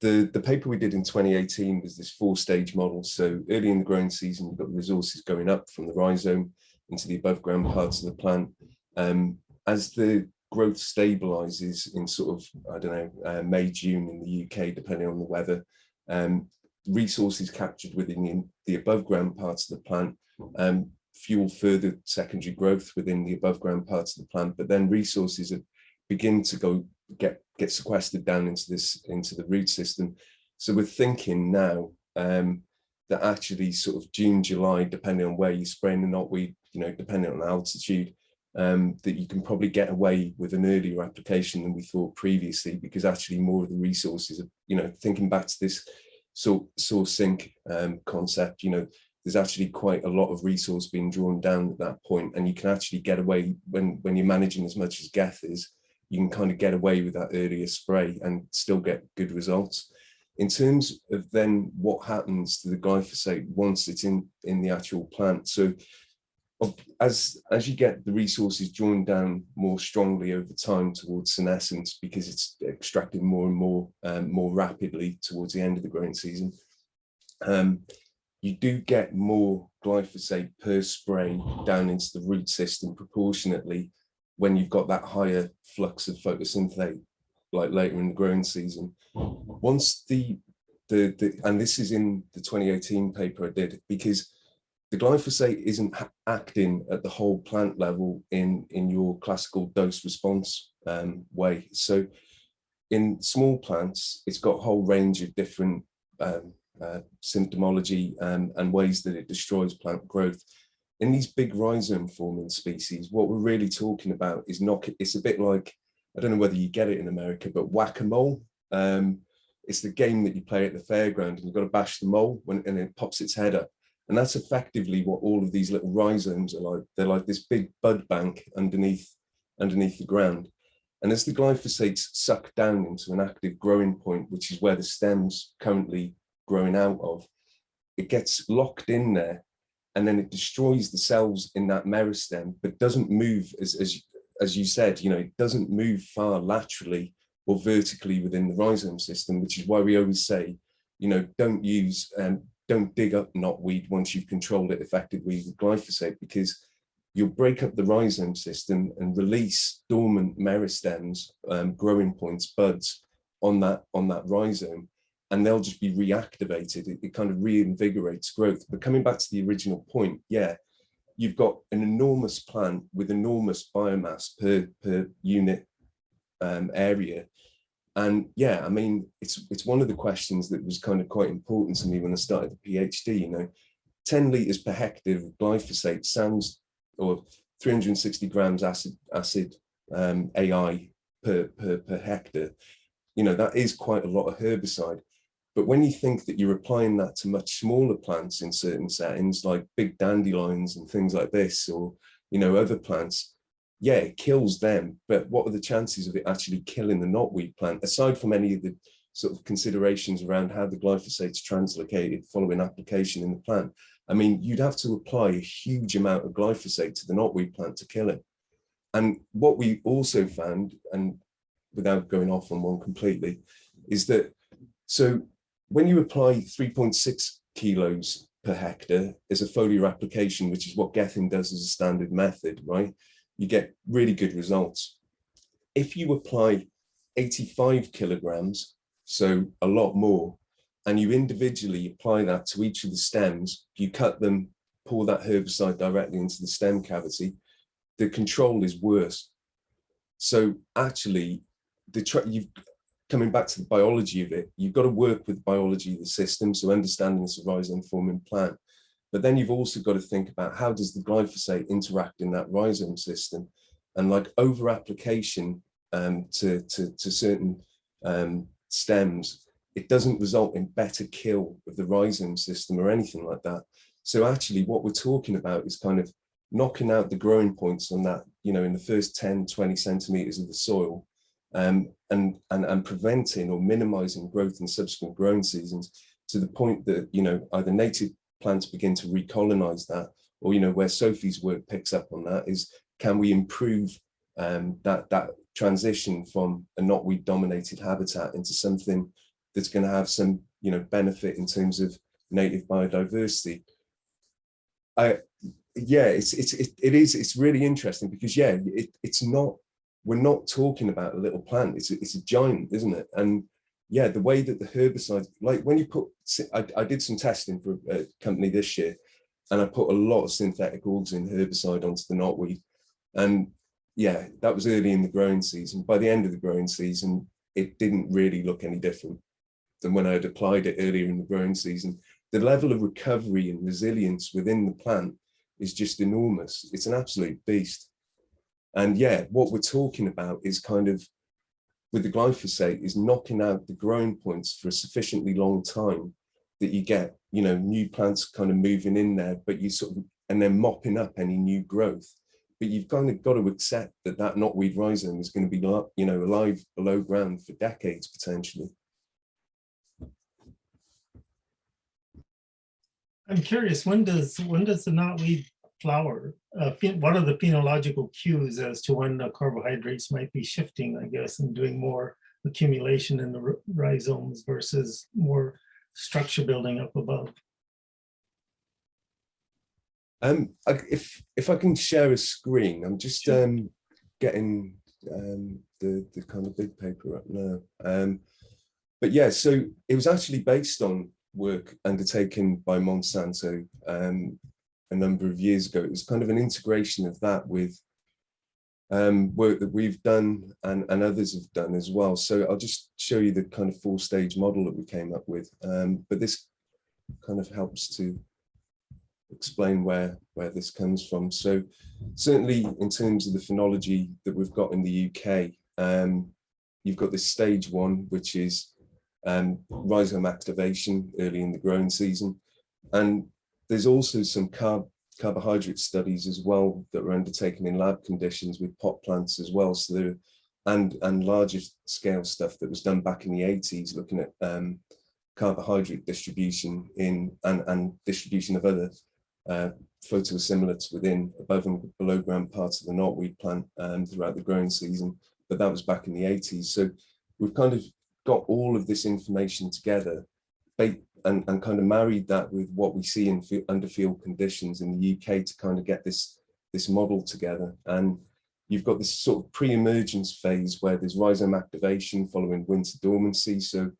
the, the paper we did in 2018 was this four stage model. So early in the growing season, you've got resources going up from the rhizome into the above ground parts of the plant. Um, as the growth stabilizes in sort of, I don't know, uh, May, June in the UK, depending on the weather, um, resources captured within the above ground parts of the plant um, fuel further secondary growth within the above ground parts of the plant, but then resources begin to go get get sequestered down into this into the root system. So we're thinking now um, that actually sort of June, July, depending on where you're spraying the knotweed, you know, depending on altitude, um, that you can probably get away with an earlier application than we thought previously, because actually more of the resources, are, you know, thinking back to this sort source sink um, concept, you know, there's actually quite a lot of resource being drawn down at that point, and you can actually get away when when you're managing as much as Geth is, you can kind of get away with that earlier spray and still get good results. In terms of then what happens to the glyphosate once it's in in the actual plant, so as as you get the resources drawn down more strongly over time towards senescence because it's extracted more and more um, more rapidly towards the end of the growing season um, you do get more glyphosate per spray down into the root system proportionately when you've got that higher flux of photosynthate like later in the growing season. Once the the, the and this is in the 2018 paper I did because the glyphosate isn't acting at the whole plant level in, in your classical dose response um, way. So in small plants, it's got a whole range of different um, uh, symptomology um, and ways that it destroys plant growth. In these big rhizome forming species, what we're really talking about is knock it. It's a bit like, I don't know whether you get it in America, but whack-a-mole. Um, it's the game that you play at the fairground and you've got to bash the mole when and it pops its head up. And that's effectively what all of these little rhizomes are like. They're like this big bud bank underneath, underneath the ground. And as the glyphosates suck down into an active growing point, which is where the stem's currently growing out of, it gets locked in there and then it destroys the cells in that meristem, but doesn't move as, as, as you said, you know, it doesn't move far laterally or vertically within the rhizome system, which is why we always say, you know, don't use um, don't dig up knotweed once you've controlled it effectively with glyphosate because you'll break up the rhizome system and release dormant meristems, um, growing points, buds on that on that rhizome, and they'll just be reactivated. It, it kind of reinvigorates growth. But coming back to the original point, yeah, you've got an enormous plant with enormous biomass per per unit um, area and yeah, I mean, it's it's one of the questions that was kind of quite important to me when I started the PhD, you know, 10 litres per hectare of glyphosate sounds, or 360 grams acid, acid um, AI per, per, per hectare, you know, that is quite a lot of herbicide. But when you think that you're applying that to much smaller plants in certain settings, like big dandelions and things like this, or, you know, other plants, yeah, it kills them, but what are the chances of it actually killing the knotweed plant, aside from any of the sort of considerations around how the glyphosate's translocated following application in the plant? I mean, you'd have to apply a huge amount of glyphosate to the knotweed plant to kill it. And what we also found, and without going off on one completely, is that, so when you apply 3.6 kilos per hectare as a foliar application, which is what Gethin does as a standard method, right? You get really good results. If you apply 85 kilograms, so a lot more, and you individually apply that to each of the stems, you cut them, pour that herbicide directly into the stem cavity, the control is worse. So actually, the you've coming back to the biology of it, you've got to work with the biology of the system, so understanding the rhizome forming plant. But then you've also got to think about how does the glyphosate interact in that rhizome system, and like over application um, to, to to certain um, stems, it doesn't result in better kill of the rhizome system or anything like that. So actually, what we're talking about is kind of knocking out the growing points on that, you know, in the first 10, 20 centimeters of the soil um, and, and, and preventing or minimizing growth in subsequent growing seasons to the point that, you know, either native plants begin to recolonize that or, you know, where Sophie's work picks up on that is can we improve um, that, that transition from a knotweed dominated habitat into something that's going to have some, you know, benefit in terms of native biodiversity. I, yeah, it's it's it, it is it's really interesting because yeah, it, it's not we're not talking about a little plant. It's a, it's a giant, isn't it? And yeah, the way that the herbicide, like when you put, I, I did some testing for a company this year, and I put a lot of synthetic auxin herbicide onto the knotweed, and yeah, that was early in the growing season. By the end of the growing season, it didn't really look any different than when I had applied it earlier in the growing season. The level of recovery and resilience within the plant is just enormous. It's an absolute beast. And yeah, what we're talking about is kind of with the glyphosate is knocking out the growing points for a sufficiently long time that you get, you know, new plants kind of moving in there, but you sort of, and then mopping up any new growth. But you've kind of got to accept that that knotweed rhizome is going to be, you know, alive below ground for decades potentially. I'm curious, when does, when does the knotweed flower? Uh, what are the phenological cues as to when the carbohydrates might be shifting, I guess, and doing more accumulation in the rhizomes versus more structure building up above? Um, I- if if I can share a screen, I'm just Sure. um getting um the the kind of big paper up now. Um, but yeah, so it was actually based on work undertaken by Monsanto um a number of years ago. It was kind of an integration of that with um work that we've done and and others have done as well. So I'll just show you the kind of four stage model that we came up with. Um, but this kind of helps to explain where where this comes from. So certainly in terms of the phenology that we've got in the UK, um, you've got this stage one, which is um, rhizome activation early in the growing season. And there's also some carb carbohydrate studies as well that were undertaken in lab conditions with pot plants as well. So there and and larger scale stuff that was done back in the 80s looking at um, carbohydrate distribution in and, and distribution of other uh, within above and below ground parts of the knotweed plant um, throughout the growing season, but that was back in the 80s. So we've kind of got all of this information together and, and kind of married that with what we see in under field conditions in the UK to kind of get this, this model together. And you've got this sort of pre-emergence phase where there's rhizome activation following winter dormancy. So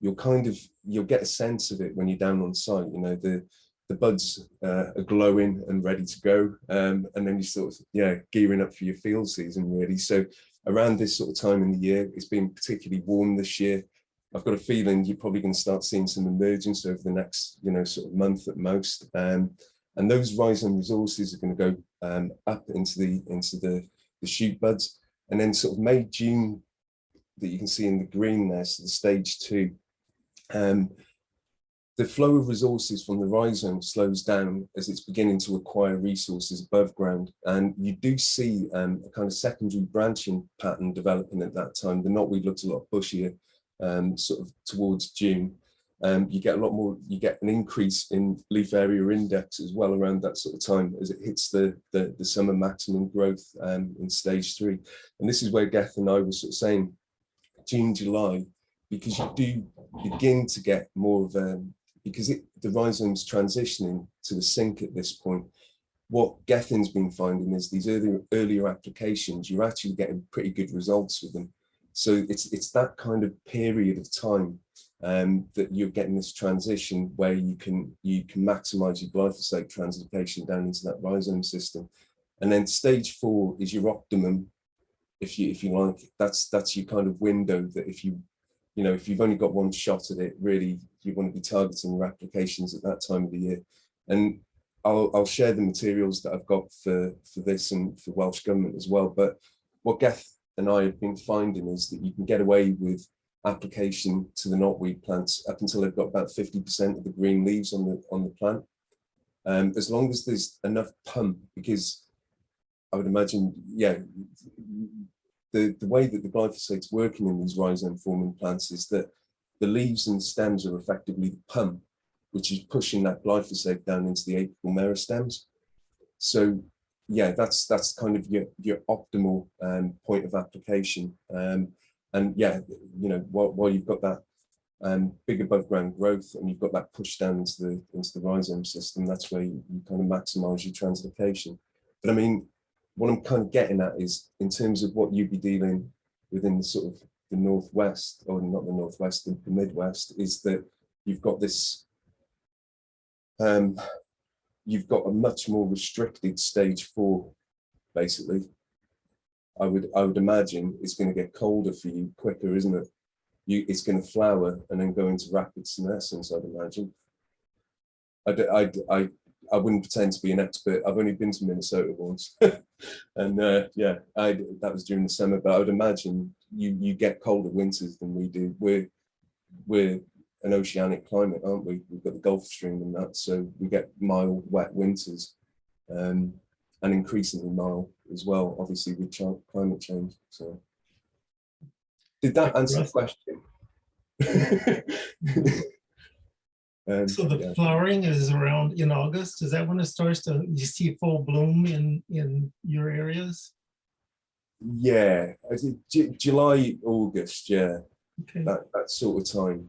you'll kind of, you'll get a sense of it when you're down on site, you know, the, the buds uh, are glowing and ready to go. Um, and then you sort of, yeah, gearing up for your field season really. So around this sort of time in the year, it's been particularly warm this year. I've got a feeling you're probably going to start seeing some emergence over the next, you know, sort of month at most. Um, and those rhizome resources are going to go um, up into the into the, the shoot buds. And then sort of May, June, that you can see in the green there, so the stage two, um, the flow of resources from the rhizome slows down as it's beginning to acquire resources above ground. And you do see um, a kind of secondary branching pattern developing at that time. The knotweed looks a lot bushier um, sort of towards June. Um, you get a lot more, you get an increase in leaf area index as well around that sort of time as it hits the, the, the summer maximum growth um, in stage three. And this is where Geth and I were sort of saying June, July, because you do begin to get more of a, because it, the rhizome's transitioning to the sink at this point, what Gethin's been finding is these earlier, earlier applications, you're actually getting pretty good results with them. So it's, it's that kind of period of time um, that you're getting this transition where you can, you can maximize your glyphosate translocation down into that rhizome system. And then stage four is your optimum, if you, if you like, that's, that's your kind of window that if you you know, if you've only got one shot at it, really, you want to be targeting your applications at that time of the year. And I'll, I'll share the materials that I've got for, for this and for Welsh Government as well. But what Geth and I have been finding is that you can get away with application to the knotweed plants up until they've got about 50% of the green leaves on the on the plant. Um, as long as there's enough pump, because I would imagine, yeah, the, the way that the glyphosate's working in these rhizome forming plants is that the leaves and stems are effectively the pump, which is pushing that glyphosate down into the apical meristems. So yeah, that's that's kind of your your optimal um, point of application. Um, and yeah, you know, while, while you've got that um, big above ground growth and you've got that push down into the into the rhizome system, that's where you, you kind of maximize your translocation. But I mean, what I'm kind of getting at is in terms of what you'd be dealing within the sort of the northwest, or not the northwest, the, the midwest, is that you've got this. Um, you've got a much more restricted stage four, basically. I would I would imagine it's going to get colder for you quicker, isn't it? You it's going to flower and then go into rapid senescence. I'd imagine. I I I I wouldn't pretend to be an expert. I've only been to Minnesota once, and uh, yeah, I that was during the summer. But I would imagine you you get colder winters than we do. We're we're an oceanic climate, aren't we? We've got the Gulf Stream and that, so we get mild, wet winters, um, and increasingly mild as well. Obviously, with ch climate change. So, did that answer the question? Um, so the yeah. flowering is around in August. Is that when it starts to you see full bloom in in your areas? Yeah, July, August. Yeah, okay. that that sort of time.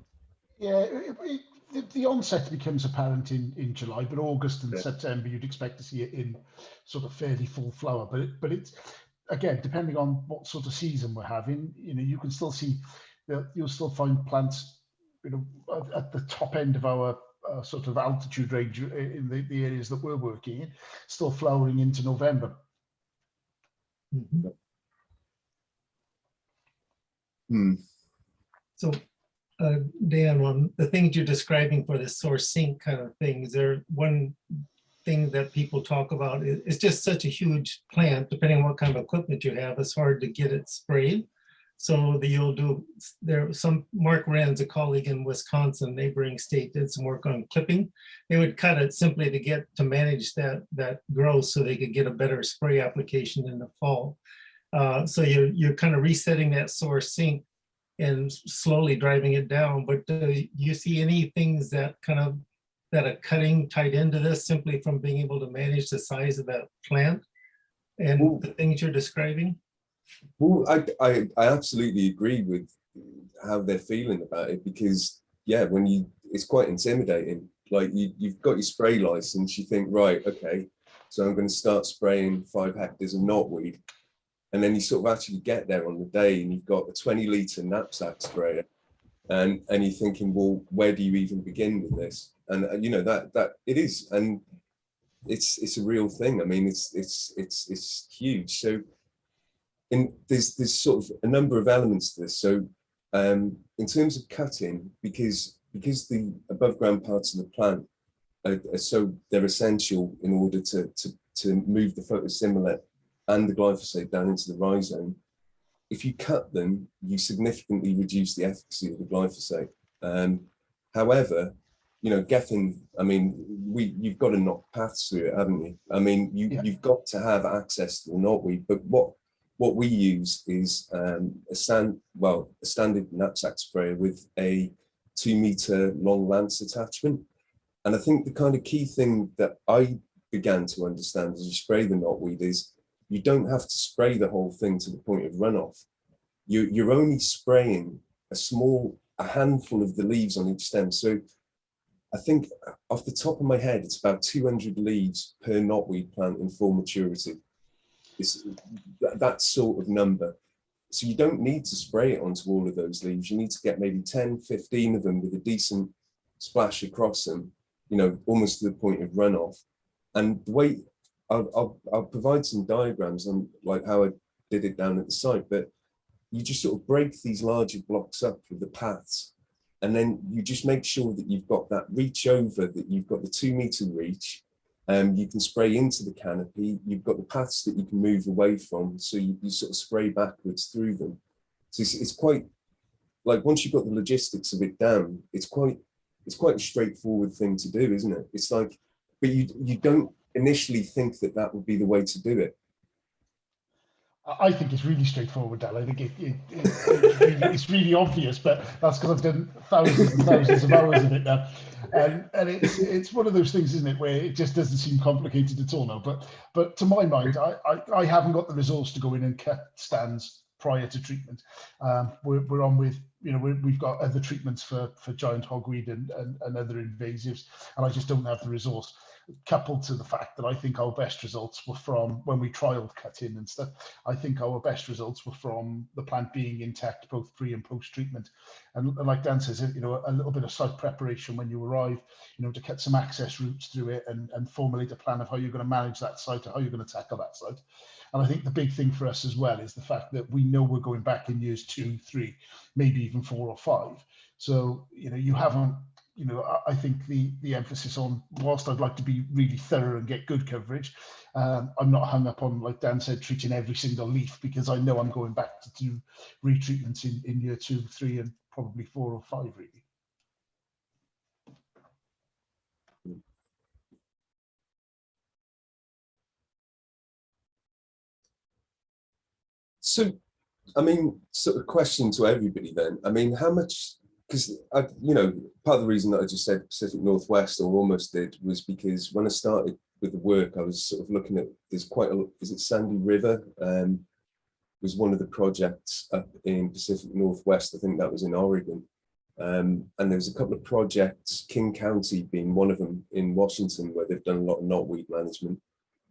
Yeah, it, it, the, the, onset becomes apparent in in July, but August and yeah. September you'd expect to see it in sort of fairly full flower. But it, but it's again depending on what sort of season we're having. You know, you can still see that you'll still find plants you know, at, at the top end of our uh, sort of altitude range in the, the areas that we're working in, still flowering into November. Mm -hmm. hmm. So, uh, Dan, the things you're describing for the source sink kind of things, is there one thing that people talk about? It's just such a huge plant, depending on what kind of equipment you have, it's hard to get it sprayed. So the, you'll do, there some, Mark Renz a colleague in Wisconsin, neighboring state, did some work on clipping. They would cut it simply to get, to manage that, that growth so they could get a better spray application in the fall. Uh, so you're, you're kind of resetting that source sink and slowly driving it down. But do you see any things that kind of, that are cutting tied into this simply from being able to manage the size of that plant and Ooh. the things you're describing? Well, I, I, I absolutely agree with how they're feeling about it because, yeah, when you, it's quite intimidating. Like you, you've got your spray license, you think, right, okay, so I'm going to start spraying five hectares of knotweed. And then you sort of actually get there on the day and you've got a 20 litre knapsack sprayer. And, and you're thinking, well, where do you even begin with this? And uh, you know, that, that it is, and it's, it's a real thing. I mean, it's, it's, it's, it's huge. So in there's there's sort of a number of elements to this. So um, in terms of cutting, because because the above ground parts of the plant are, are so they're essential in order to to to move the photosynthate and the glyphosate down into the rhizome. If you cut them, you significantly reduce the efficacy of the glyphosate. Um, however, you know, Gethin, I mean, we you've got to knock paths through it, haven't you? I mean, you, yeah. you've got to have access to the knotweed, but what what we use is um, a stand, well, a standard knapsack sprayer with a two meter long lance attachment. And I think the kind of key thing that I began to understand as you spray the knotweed is you don't have to spray the whole thing to the point of runoff. You, you're only spraying a small, a handful of the leaves on each stem. So I think off the top of my head, it's about 200 leaves per knotweed plant in full maturity. It's that sort of number. So you don't need to spray it onto all of those leaves. You need to get maybe 10, 15 of them with a decent splash across them, you know, almost to the point of runoff. And the way I'll, I'll, I'll provide some diagrams on like how I did it down at the site, but you just sort of break these larger blocks up with the paths. And then you just make sure that you've got that reach over, that you've got the two meter reach. Um, you can spray into the canopy. You've got the paths that you can move away from. So you, you sort of spray backwards through them. So it's, it's quite like once you've got the logistics of it down, it's quite it's quite a straightforward thing to do, isn't it? It's like, but you you don't initially think that that would be the way to do it. I- think it's really straightforward, Dan. I think it, it, it, it's, really, it's really obvious, but that's because I've done thousands and thousands of hours of it now. And, and it's it's one of those things, isn't it, where it just doesn't seem complicated at all now. But but to my mind, I, I, I haven't got the resource to go in and cut stands prior to treatment. Um, we're, we're on with, you know, we we've got other treatments for, for giant hogweed and, and, and other invasives, and I just don't have the resource coupled to the fact that I think our best results were from when we trialed cutting and stuff. I think our best results were from the plant being intact, both pre and post treatment. And, and like Dan says, you know, a little bit of site preparation when you arrive, you know, to cut some access routes through it and, and formulate a plan of how you're going to manage that site or how you're going to tackle that site. And I think the big thing for us as well is the fact that we know we're going back in years two, three, maybe even four or five. So, you know, you haven't you know, I, I think the the emphasis on whilst I'd like to be really thorough and get good coverage, um, I'm not hung up on like Dan said, treating every single leaf because I know I'm going back to do retreatments in in year two, three, and probably four or five really. So, I mean, sort of question to everybody then. I mean, how much, because I, you know, part of the reason that I just said Pacific Northwest or almost did was because when I started with the work, I was sort of looking at, there's quite a, is it Sandy River? Um, was one of the projects up in Pacific Northwest. I think that was in Oregon. Um, and there was a couple of projects, King County being one of them in Washington, where they've done a lot of knotweed management.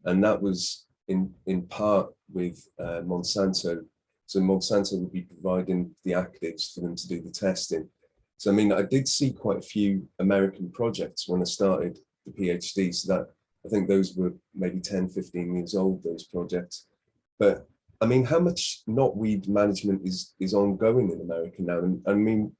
And that was in, in part with uh, Monsanto. So Monsanto would be providing the actives for them to do the testing. So, I mean, I did see quite a few American projects when I started the PhD. So that I think those were maybe 10, 15 years old, those projects. But I mean, how much knotweed management is, is ongoing in America now? And I mean,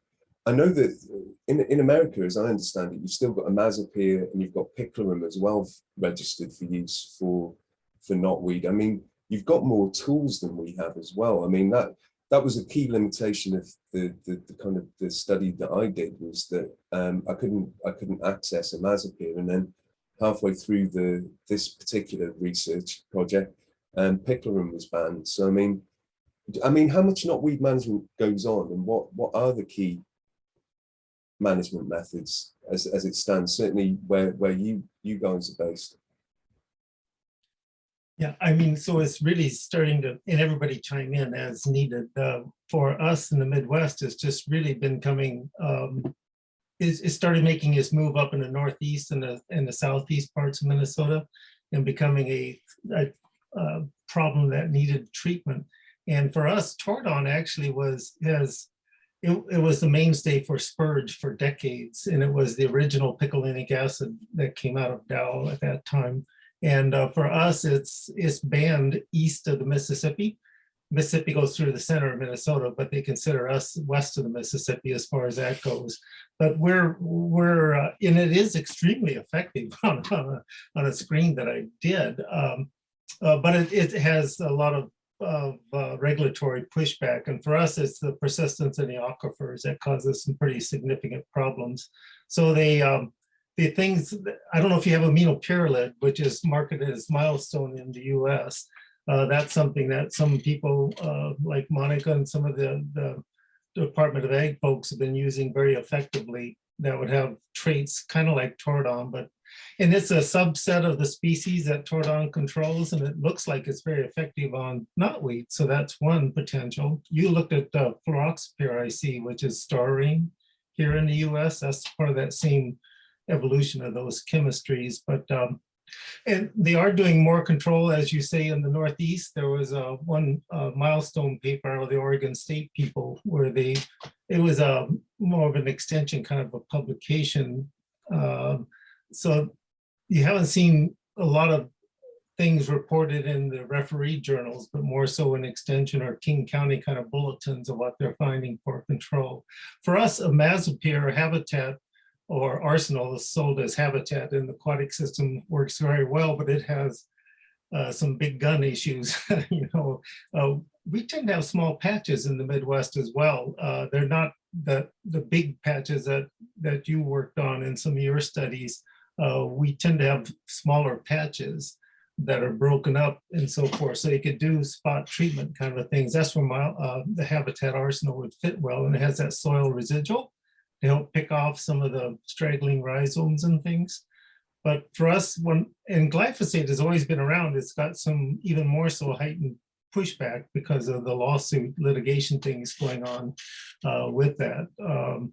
I know that in, in America, as I understand it, you've still got imazapyr and you've got picloram as well registered for use for for knotweed. I mean, you've got more tools than we have as well. I mean, that that was a key limitation of the, the, the kind of the study that I did was that um, I couldn't I couldn't access imazapyr, and then halfway through the this particular research project, um, picloram was banned. So I mean, I mean, how much knotweed management goes on, and what what are the key management methods as as it stands? Certainly, where where you you guys are based. Yeah, I mean, so it's really starting to, and everybody chime in as needed. Uh, for us in the Midwest, it's just really been coming, um, it's, it started making its move up in the Northeast and the, and the Southeast parts of Minnesota and becoming a, a, a problem that needed treatment. And for us, Tordon actually was, has, it, it was the mainstay for spurge for decades. And it was the original picolinic acid that came out of Dow at that time. And uh, for us, it's it's banned east of the Mississippi. Mississippi goes through the center of Minnesota, but they consider us west of the Mississippi as far as that goes. But we're we're uh, and it is extremely effective on, on, a, on a screen that I did. Um, uh, but it, it has a lot of of uh, regulatory pushback. And for us, it's the persistence in the aquifers that causes some pretty significant problems. So they um, the things, I don't know if you have aminopyralid, which is marketed as milestone in the US. Uh, that's something that some people uh, like Monica and some of the, the Department of Ag folks have been using very effectively that would have traits kind of like Tordon, but and it's a subset of the species that Tordon controls, and it looks like it's very effective on knotweed. So that's one potential. You looked at uh, fluroxypyr, I see, which is Starane here in the US. That's part of that same evolution of those chemistries, but um, and they are doing more control, as you say, in the Northeast. There was a one uh, milestone paper of the Oregon State people where they, it was a more of an extension kind of a publication. Um, so you haven't seen a lot of things reported in the referee journals, but more so in extension or King County kind of bulletins of what they're finding for control. For us, imazapyr habitat or arsenal is sold as habitat and the aquatic system works very well, but it has uh, some big gun issues, you know. Uh, we tend to have small patches in the Midwest as well. Uh, they're not the, the big patches that, that you worked on in some of your studies. Uh, we tend to have smaller patches that are broken up and so forth. So you could do spot treatment kind of things. That's where my, uh, the Habitat Arsenal would fit well. And it has that soil residual to help pick off some of the straggling rhizomes and things. But for us, when and glyphosate has always been around, it's got some even more so heightened pushback because of the lawsuit litigation things going on uh, with that. Um,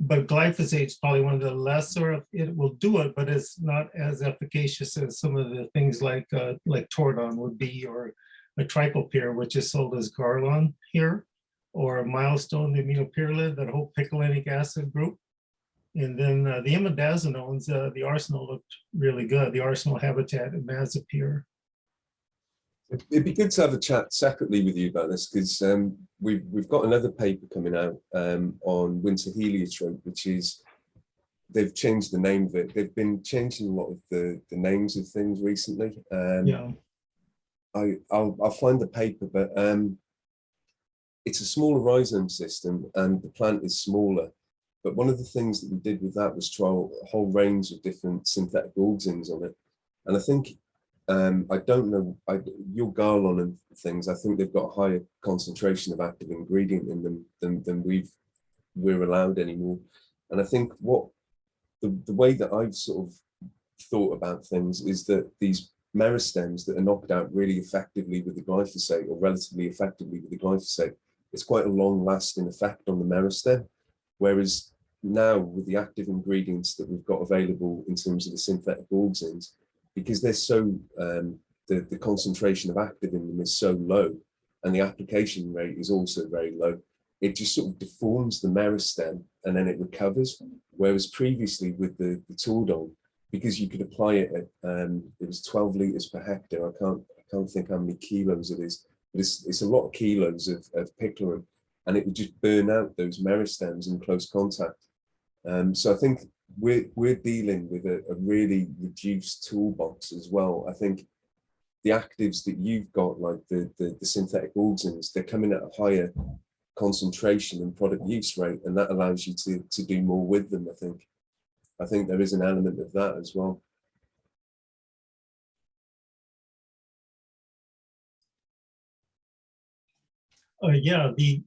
but glyphosate is probably one of the lesser, it will do it, but it's not as efficacious as some of the things like uh, like Tordon would be, or a triclopyr, which is sold as Garlon here, or a milestone, the aminopyralid, that whole picolinic acid group. And then uh, the imidazolinones, uh, the arsenal looked really good, the arsenal habitat. It'd it'd be good to have a chat separately with you about this because um, we've we've got another paper coming out um, on winter heliotrope, which is they've changed the name of it. They've been changing a lot of the the names of things recently. Um, Yeah, I I'll I'll find the paper, but um, it's a smaller rhizome system and the plant is smaller. But one of the things that we did with that was try a whole range of different synthetic auxins on it, and I think um, I don't know, I, your Garlon and things, I think they've got a higher concentration of active ingredient in them than, than we've, we're allowed anymore. And I think what, the, the way that I've sort of thought about things is that these meristems that are knocked out really effectively with the glyphosate or relatively effectively with the glyphosate, it's quite a long lasting effect on the meristem. Whereas now with the active ingredients that we've got available in terms of the synthetic auxins, because they're so um, the, the concentration of active in them is so low and the application rate is also very low it just sort of deforms the meristem and then it recovers whereas previously with the the tordon because you could apply it at um, it was 12 liters per hectare i can't i can't think how many kilos it is it's, it's a lot of kilos of, of picloram and it would just burn out those meristems in close contact um, so i think we're we're dealing with a, a really reduced toolbox as well. I think the actives that you've got, like the the, the synthetic auxins, they're coming at a higher concentration and product use rate, and that allows you to to do more with them. I think. I think there is an element of that as well. Uh, yeah, the,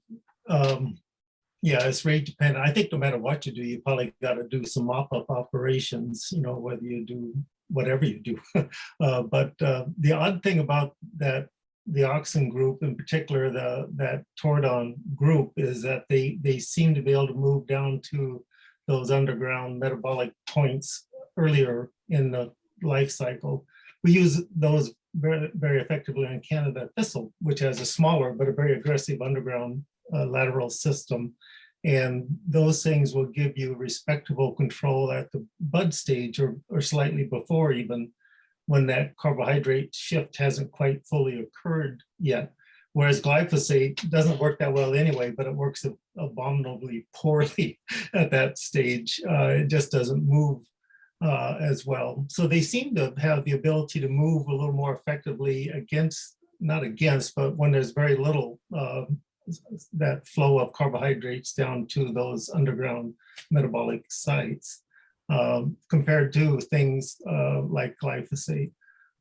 um, yeah, it's rate dependent. I think no matter what you do, you probably got to do some mop-up operations, you know, whether you do whatever you do. uh, but uh, the odd thing about that, the auxin group in particular, the that Tordon group is that they they seem to be able to move down to those underground metabolic points earlier in the life cycle. We use those very, very effectively on Canada thistle, which has a smaller but a very aggressive underground uh, lateral system. And those things will give you respectable control at the bud stage or, or slightly before even when that carbohydrate shift hasn't quite fully occurred yet. Whereas glyphosate doesn't work that well anyway, but it works abominably poorly at that stage. Uh, it just doesn't move uh, as well. So they seem to have the ability to move a little more effectively against, not against, but when there's very little uh, that flow of carbohydrates down to those underground metabolic sites um, compared to things uh, like glyphosate.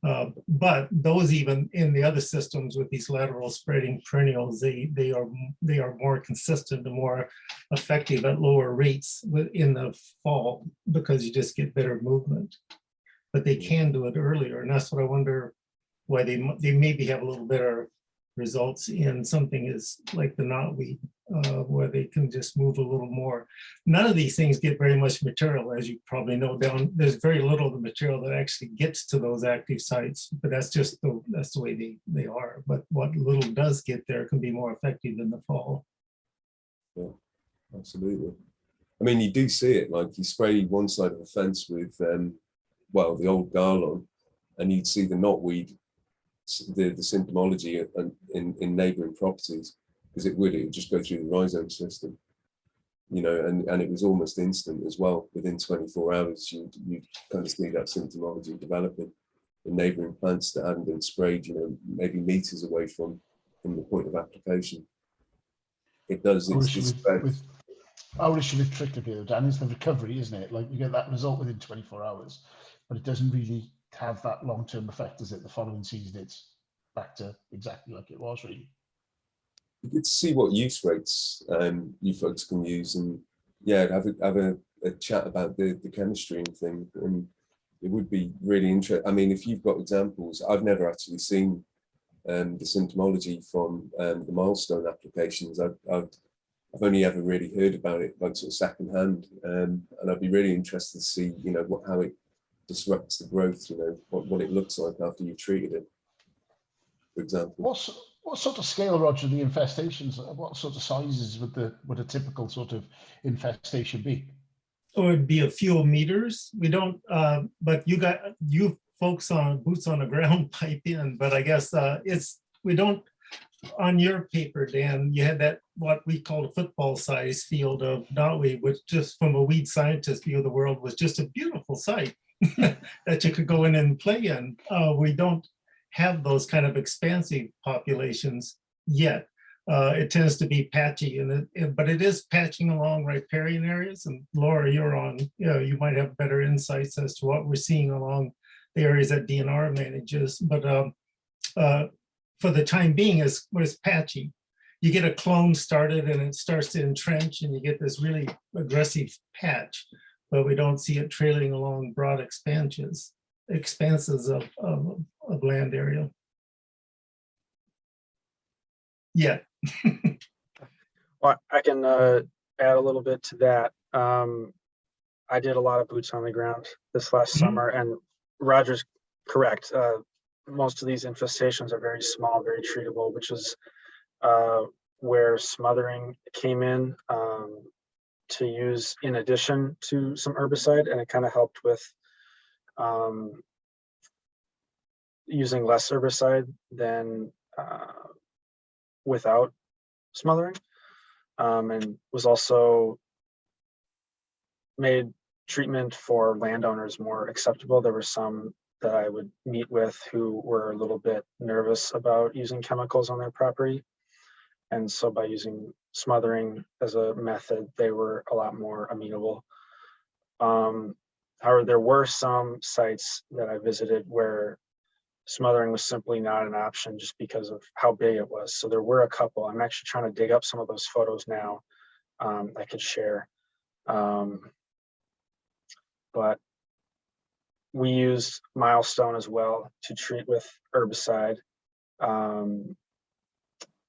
Uh, but those even in the other systems with these lateral spreading perennials, they they are they are more consistent and more effective at lower rates in the fall because you just get better movement. But they can do it earlier, and that's what I wonder why they they maybe have a little better results in something is like the knotweed, uh, where they can just move a little more. None of these things get very much material, as you probably know down. There's very little of the material that actually gets to those active sites, but that's just the that's the way they they are. But what little does get there can be more effective in the fall. Yeah, absolutely. I mean, you do see it like you spray one side of the fence with, um, well, the old Garlon, and you'd see the knotweed, the, the symptomology in, in, in neighboring properties, because it would, it would just go through the rhizome system. You know, and, and it was almost instant as well. Within 24 hours, you'd, you'd kind of see that symptomology developing in neighboring plants that hadn't been sprayed, you know, maybe meters away from, from the point of application. It does, Our it's, issue it's with, spread. with our issue with Trichterville, Dan, is the recovery, isn't it? Like you get that result within 24 hours, but it doesn't really have that long-term effect, does it? The following season, it's back to exactly like it was really. Good to see what use rates um, you folks can use and yeah, have a, have a, a chat about the, the chemistry and thing. And it would be really interesting. I mean, if you've got examples, I've never actually seen um, the symptomology from um, the milestone applications. I've, I've, I've only ever really heard about it like sort of secondhand. Um, and I'd be really interested to see, you know, what, how it disrupts the growth, you know, what, what it looks like after you've treated it, for example. What's what sort of scale, Roger, the infestations? What sort of sizes would the would a typical sort of infestation be? It would be a few meters. We don't, uh, but you got, you folks on boots on the ground pipe in, but I guess uh, it's, we don't, on your paper, Dan, you had that, what we call a football size field of knotweed, which just from a weed scientist view of the world was just a beautiful site that you could go in and play in. Uh, We don't have those kind of expansive populations yet. Uh, it tends to be patchy and it, but it is patching along riparian areas and Laura, you're on, you know, you might have better insights as to what we're seeing along the areas that DNR manages, but um, uh, for the time being is was patchy. You get a clone started and it starts to entrench and you get this really aggressive patch, but we don't see it trailing along broad expansions, expanses of, of, of land area. Yeah, Well, I can uh, add a little bit to that. Um, I did a lot of boots on the ground this last Mhm. summer and Roger's correct. Uh, most of these infestations are very small, very treatable, which is uh, where smothering came in um, to use in addition to some herbicide and it kind of helped with um, using less herbicide than uh, without smothering um, and was also made treatment for landowners more acceptable. There were some that I would meet with who were a little bit nervous about using chemicals on their property. And so by using smothering as a method, they were a lot more amenable. Um, however, there were some sites that I visited where smothering was simply not an option just because of how big it was. So there were a couple. I'm actually trying to dig up some of those photos now. Um, I could share. Um, but we used milestone as well to treat with herbicide. Um,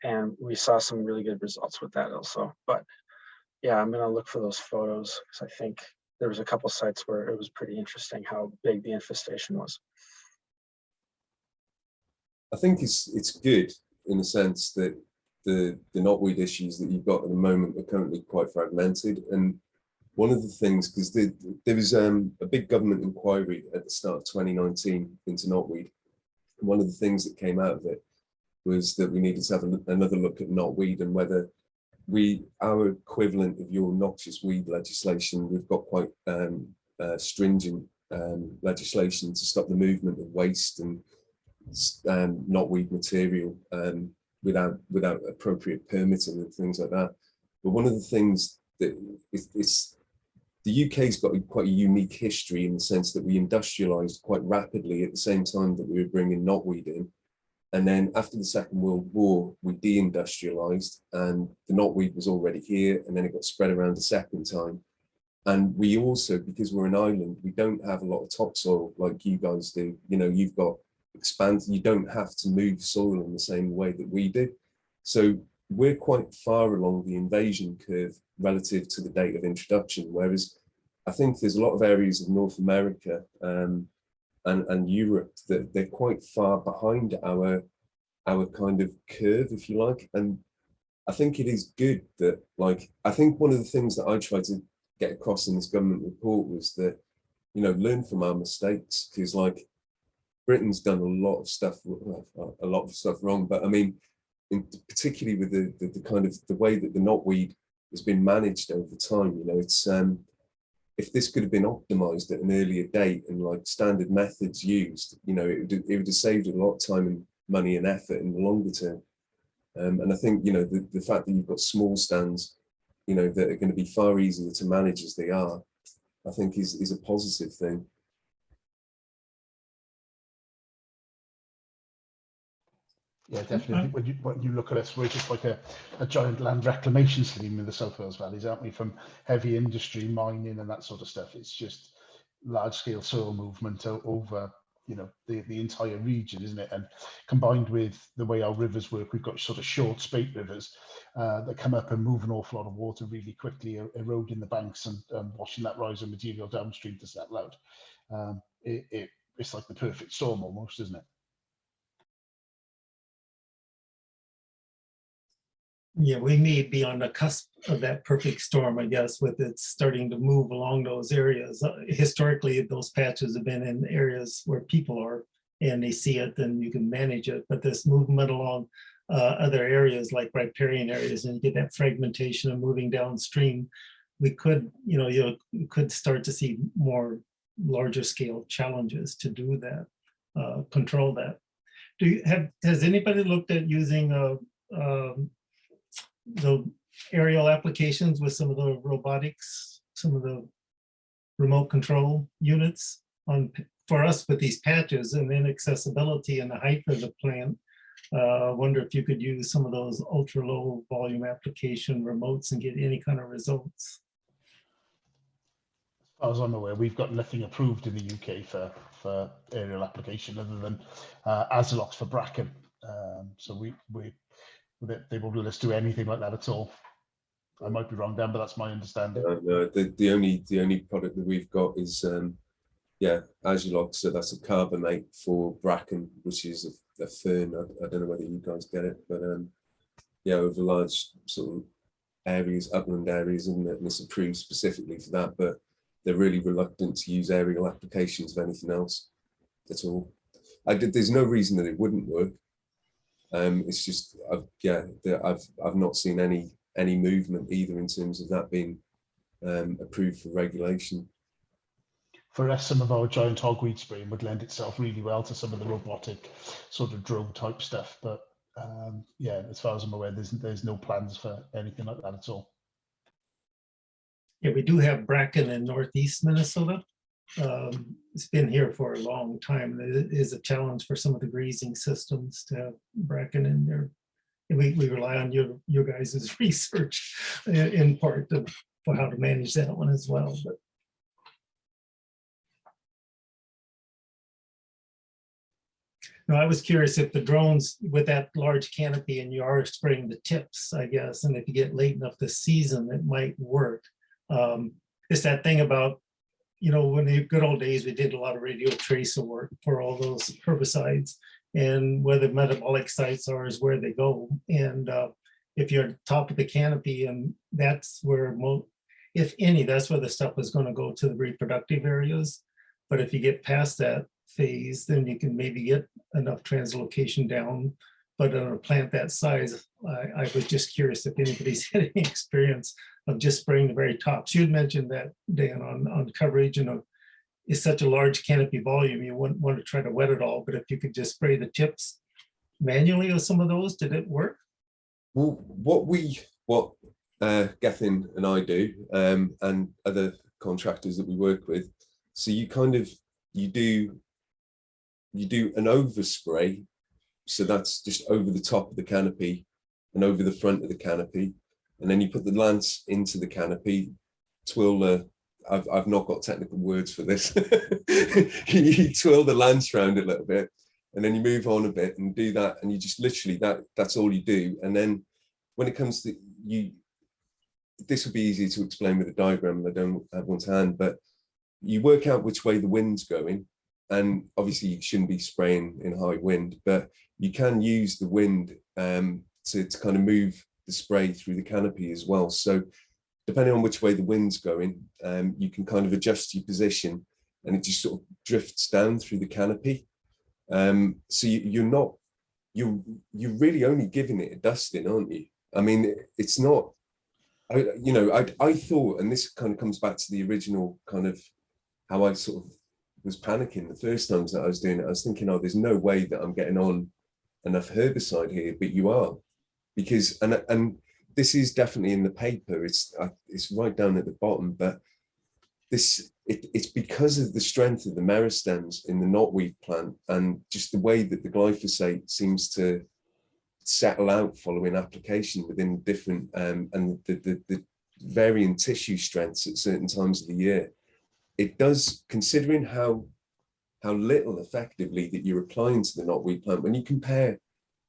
and we saw some really good results with that also. But yeah, I'm gonna look for those photos because I think there was a couple sites where it was pretty interesting how big the infestation was. I think it's it's good in the sense that the the knotweed issues that you've got at the moment are currently quite fragmented. And one of the things, because the, there was um, a big government inquiry at the start of 2019 into knotweed. And one of the things that came out of it was that we needed to have another look at knotweed and whether we our equivalent of your noxious weed legislation, we've got quite um, uh, stringent um, legislation to stop the movement of waste and um, knotweed material um, without without appropriate permitting and things like that. But one of the things that is, is the UK's got a, quite a unique history in the sense that we industrialized quite rapidly at the same time that we were bringing knotweed in. And then after the Second World War, we deindustrialized and the knotweed was already here and then it got spread around a second time. And we also, because we're an island, we don't have a lot of topsoil like you guys do. You know, you've got expand, you don't have to move soil in the same way that we do. So we're quite far along the invasion curve relative to the date of introduction, whereas I think there's a lot of areas of North America um, and, and Europe that they're quite far behind our, our kind of curve, if you like. And I think it is good that, like, I think one of the things that I tried to get across in this government report was that, you know, learn from our mistakes, because like, Britain's done a lot of stuff, a lot of stuff wrong, but I mean, in, particularly with the, the, the kind of the way that the knotweed has been managed over time, you know, it's um, if this could have been optimized at an earlier date and like standard methods used, you know, it would, it would have saved a lot of time and money and effort in the longer term. Um, and I think, you know, the, the fact that you've got small stands, you know, that are going to be far easier to manage as they are, I think is, is a positive thing. Yeah, definitely. When you when you look at us, we're just like a, a giant land reclamation scheme in the South Wales valleys, aren't we? From heavy industry, mining, and that sort of stuff. It's just large scale soil movement over you know the the entire region, isn't it? And combined with the way our rivers work, we've got sort of short spate rivers uh, that come up and move an awful lot of water really quickly, e- eroding the banks and um, washing that riser material downstream to settle out. Um, it, it it's like the perfect storm almost, isn't it? Yeah, we may be on the cusp of that perfect storm, I guess, with it starting to move along those areas. Uh, Historically, those patches have been in areas where people are and they see it, then you can manage it. But this movement along uh, other areas like riparian areas and you get that fragmentation and moving downstream, we could, you know, you you could start to see more larger scale challenges to do that, uh, control that. Do you have, has anybody looked at using a, um, the aerial applications with some of the robotics, some of the remote control units on, for us with these patches and then accessibility and the height of the plant. Uh, I wonder if you could use some of those ultra low volume application remotes and get any kind of results. As I'm aware, we've got nothing approved in the UK for, for aerial application other than uh, for Bracken. Um, so we, we, they, they won't let us do anything like that at all. I might be wrong, Dan, but that's my understanding. Uh, no, the, the only the only product that we've got is um, yeah, Asulox. So that's a carbamate for bracken, which is a, a fern. I, I don't know whether you guys get it, but um, yeah, over large sort of areas, upland areas? And it's approved specifically for that, but they're really reluctant to use aerial applications of anything else at all. I did. There's no reason that it wouldn't work. Um, it's just, I've, yeah, the- I've I've not seen any any movement either in terms of that being um, approved for regulation. For us, some of our giant hogweed spraying would lend itself really well to some of the robotic sort of drone type stuff. But um, yeah, as far as I'm aware, there's there's no plans for anything like that at all. Yeah, we do have bracken in northeast Minnesota. Um, It's been here for a long time. It is a challenge for some of the grazing systems to have bracken in there. We, we rely on your, your guys' research in part to- for how to manage that one as well, but. No, I was curious if the drones with that large canopy and you are spraying the tips, I guess, and if you get late enough this season, it might work. Um, it's that thing about, you know, when the good old days, we did a lot of radio tracer work for all those herbicides. And where the metabolic sites are is where they go. And uh, if you're top of the canopy and that's where if any, that's where the stuff is gonna go to the reproductive areas. But if you get past that phase, then you can maybe get enough translocation down. But on a plant that size, I, I was just curious if anybody's had any experience of just spraying the very tops. You'd mentioned that, Dan, on, on coverage and a- it's such a large canopy volume, you wouldn't want to try to wet it all, but if you could just spray the tips manually with some of those, did it work? Well, what we, what uh, Gethin and I do, um, and other contractors that we work with, so you kind of, you do, you do an overspray, so that's just over the top of the canopy and over the front of the canopy, and then you put the lance into the canopy, twirl the, I've, I've not got technical words for this. you twirl the lance around a little bit, and then you move on a bit and do that, and you just literally that that's all you do. And then when it comes to you, this would be easy to explain with a diagram, I don't have one to hand, but you work out which way the wind's going, and obviously you shouldn't be spraying in high wind, but you can use the wind um, to, to kind of move the spray through the canopy as well. So depending on which way the wind's going, um, you can kind of adjust your position and it just sort of drifts down through the canopy. Um, so you, you're not, you, you're really only giving it a dusting, aren't you? I mean, it's not, I, you know, I, I thought, and this kind of comes back to the original kind of how I sort of was panicking the first times that I was doing it. I was thinking, oh, there's no way that I'm getting on enough herbicide here, but you are, because and and this is definitely in the paper. It's uh, it's right down at the bottom, but this it, it's because of the strength of the meristems in the knotweed plant and just the way that the glyphosate seems to settle out following application within different um, and the, the, the varying tissue strengths at certain times of the year. It does, considering how how little effectively that you're applying to the knotweed plant, when you compare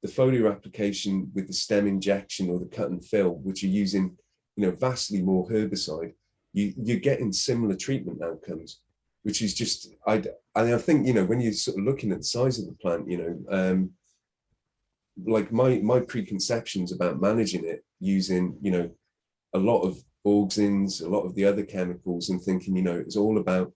the foliar application with the stem injection or the cut and fill, which are using you know vastly more herbicide, you, you're getting similar treatment outcomes, which is just, I, I think, you know, when you're sort of looking at the size of the plant, you know, um, like my, my preconceptions about managing it using, you know, a lot of auxins, a lot of the other chemicals and thinking, you know, it's all about,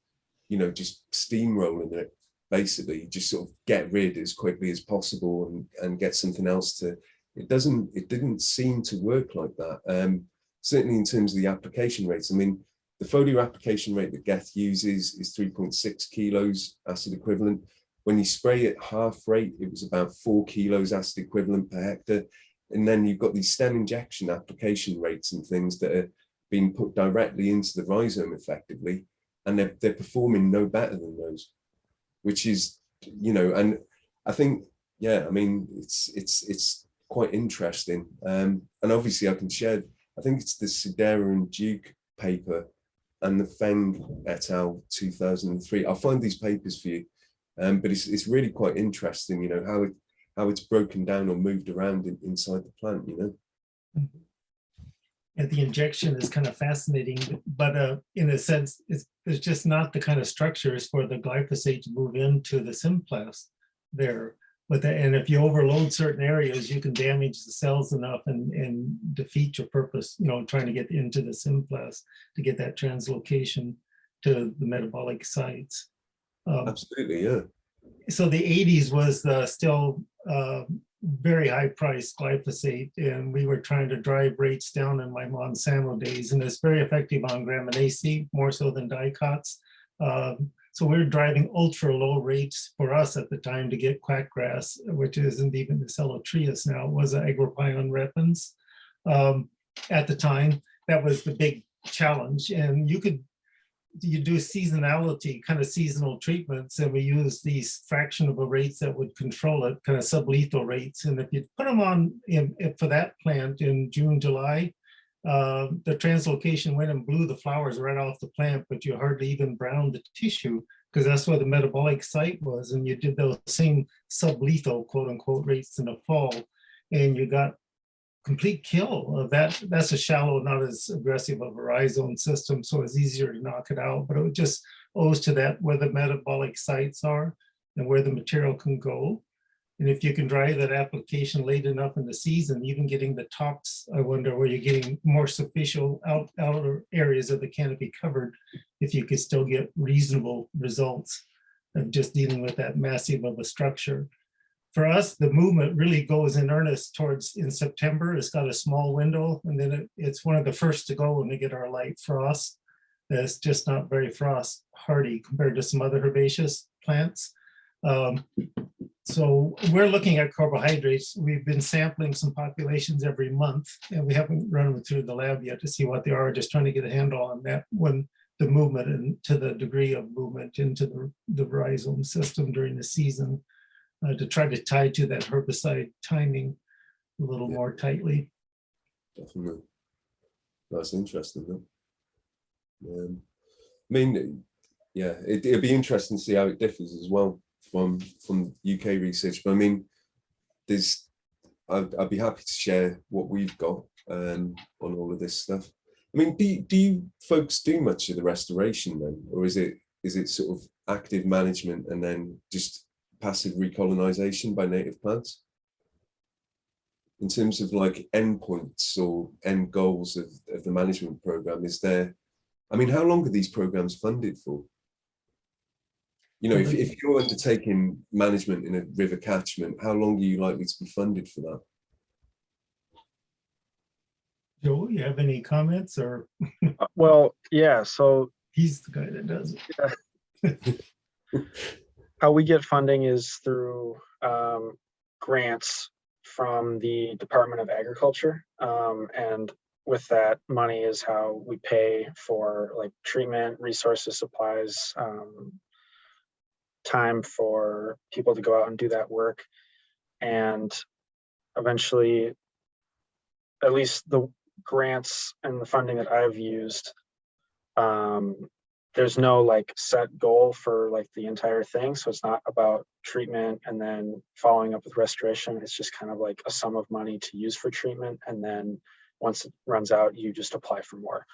you know, just steamrolling it, basically just sort of get rid as quickly as possible and, and get something else to, it doesn't, it didn't seem to work like that. Um, certainly in terms of the application rates. I mean, the foliar application rate that Geth uses is 3.6 kilos acid equivalent. When you spray at half rate, it was about four kilos acid equivalent per hectare. And then you've got these stem injection application rates and things that are being put directly into the rhizome effectively, and they're, they're performing no better than those, which is, you know, and I think, yeah, I mean, it's it's it's quite interesting. Um, and obviously I can share I think it's the Cerdeira and Duke paper and the Feng et al. 2003. I'll find these papers for you, um, but it's, it's really quite interesting, you know, how it how it's broken down or moved around in, inside the plant, you know. And the injection is kind of fascinating, but uh, in a sense, it's, it's just not the kind of structures for the glyphosate to move into the symplast there. But the, and if you overload certain areas, you can damage the cells enough and, and defeat your purpose, you know, trying to get into the symplast to get that translocation to the metabolic sites. Um, Absolutely, yeah. so the 80s was the still uh, very high priced glyphosate and we were trying to drive rates down in my Monsanto days and it's very effective on Gramineaceae more so than dicots. Um, so we are driving ultra low rates for us at the time to get quackgrass, which isn't even the Celotrius now, it was Agropyron repens. Um, at the time, that was the big challenge. And you could, you do seasonality, kind of seasonal treatments, and we use these fraction of a rates that would control it, kind of sublethal rates. And if you put them on in, for that plant in June, July, uh, the translocation went and blew the flowers right off the plant, but you hardly even browned the tissue because that's where the metabolic site was. And you did those same sublethal quote unquote rates in the fall and you got complete kill of that. That's a shallow, not as aggressive of a rhizome system. So it's easier to knock it out, but it just owes to that where the metabolic sites are and where the material can go. And if you can dry that application late enough in the season, even getting the tops, I wonder where you're getting more superficial out, outer areas of the canopy covered, if you could still get reasonable results of just dealing with that massive of a structure. For us, the movement really goes in earnest towards in September. It's got a small window and then it, it's one of the first to go when we get our light frost. That's just not very frost hardy compared to some other herbaceous plants. Um, so we're looking at carbohydrates. We've been sampling some populations every month and we haven't run them through the lab yet to see what they are, just trying to get a handle on that when the movement and to the degree of movement into the, the rhizome system during the season uh, to try to tie to that herbicide timing a little Yeah. more tightly. Definitely. That's interesting though. Um, I mean, yeah, it, it'd be interesting to see how it differs as well from from UK research. But I mean, there's I'd, I'd be happy to share what we've got um, on all of this stuff. I mean, do you, do you folks do much of the restoration then, or is it is it sort of active management and then just passive recolonization by native plants? In terms of like endpoints or end goals of, of the management program, is there, I mean, how long are these programs funded for? You know, if, if you're undertaking management in a river catchment, how long are you likely to be funded for that? Joel, you have any comments or Uh, Well, yeah, so he's the guy that does it? how we get funding is through um, grants from the Department of Agriculture. Um, and with that money is how we pay for like treatment, resources, supplies, um, time for people to go out and do that work. And eventually, at least the grants and the funding that I've used, um, there's no like set goal for like the entire thing. So it's not about treatment and then following up with restoration. It's just kind of like a sum of money to use for treatment. And then once it runs out, you just apply for more.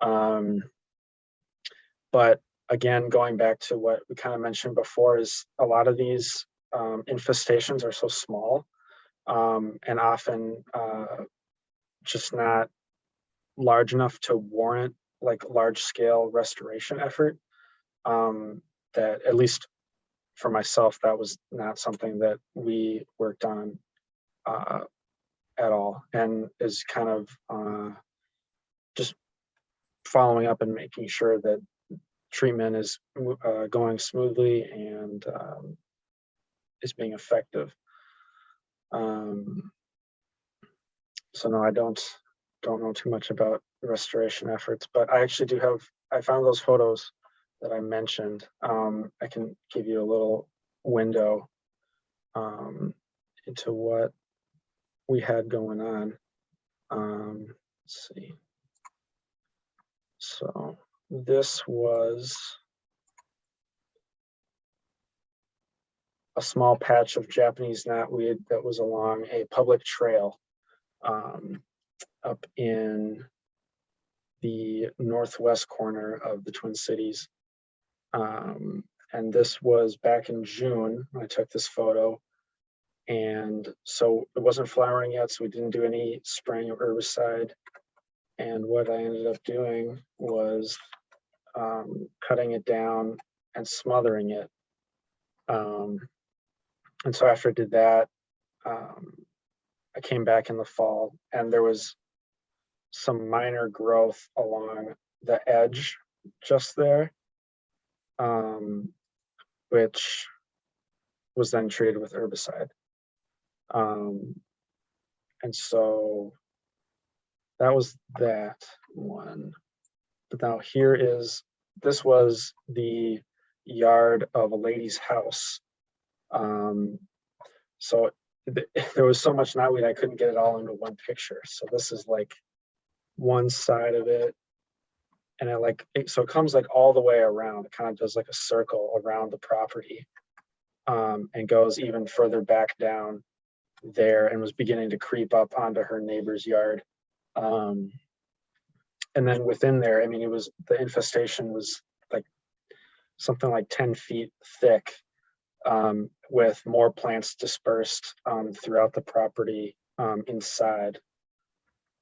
Um, but again, going back to what we kind of mentioned before is a lot of these um, infestations are so small um, and often uh, just not large enough to warrant like large scale restoration effort. Um, that at least for myself, that was not something that we worked on uh, at all and is kind of uh, just following up and making sure that treatment is uh, going smoothly and um, is being effective. Um, so no, I don't don't know too much about restoration efforts, but I actually do have, I found those photos that I mentioned. Um, I can give you a little window um, into what we had going on. Um, let's see. So this was a small patch of Japanese knotweed that was along a public trail um, up in the northwest corner of the Twin Cities. Um, and this was back in June I took this photo. And so it wasn't flowering yet, so we didn't do any spraying of herbicide. And what I ended up doing was um, cutting it down and smothering it. Um, and so after I did that, um, I came back in the fall and there was some minor growth along the edge just there, um, which was then treated with herbicide. Um, and so that was that one. But now here is, this was the yard of a lady's house. Um, so th- there was so much knotweed, I couldn't get it all into one picture. So this is like one side of it. And I like, it, so it comes like all the way around, it kind of does like a circle around the property. Um, and goes even further back down there and was beginning to creep up onto her neighbor's yard. Um, and then within there, I mean, it was, the infestation was like something like 10 feet thick um, with more plants dispersed um, throughout the property um, inside.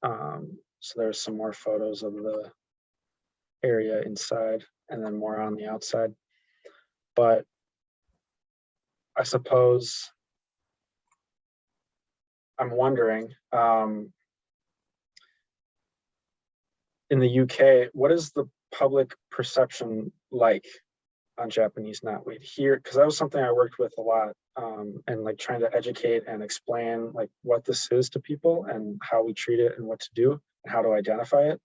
Um, so there's some more photos of the area inside and then more on the outside. But I suppose I'm wondering, um, in the UK, what is the public perception like on Japanese knotweed here? Because that was something I worked with a lot um, and like trying to educate and explain like what this is to people and how we treat it and what to do and how to identify it.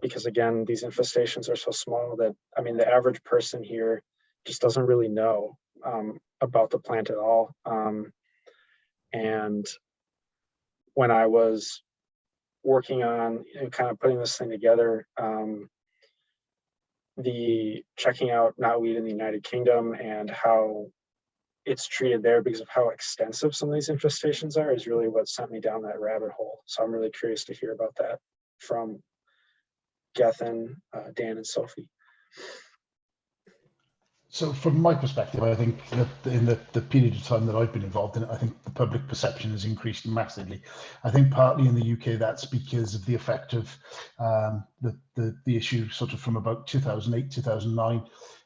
Because again, these infestations are so small that, I mean, the average person here just doesn't really know um, about the plant at all. Um, and when I was working on and kind of putting this thing together, um, the checking out knotweed in the United Kingdom and how it's treated there because of how extensive some of these infestations are is really what sent me down that rabbit hole. So I'm really curious to hear about that from Gethin, uh, Dan and Sophie. So from my perspective, I think that in the, the period of time that I've been involved in it, I think the public perception has increased massively. I think partly in the UK that's because of the effect of um, the, the, the issue sort of from about 2008, 2009,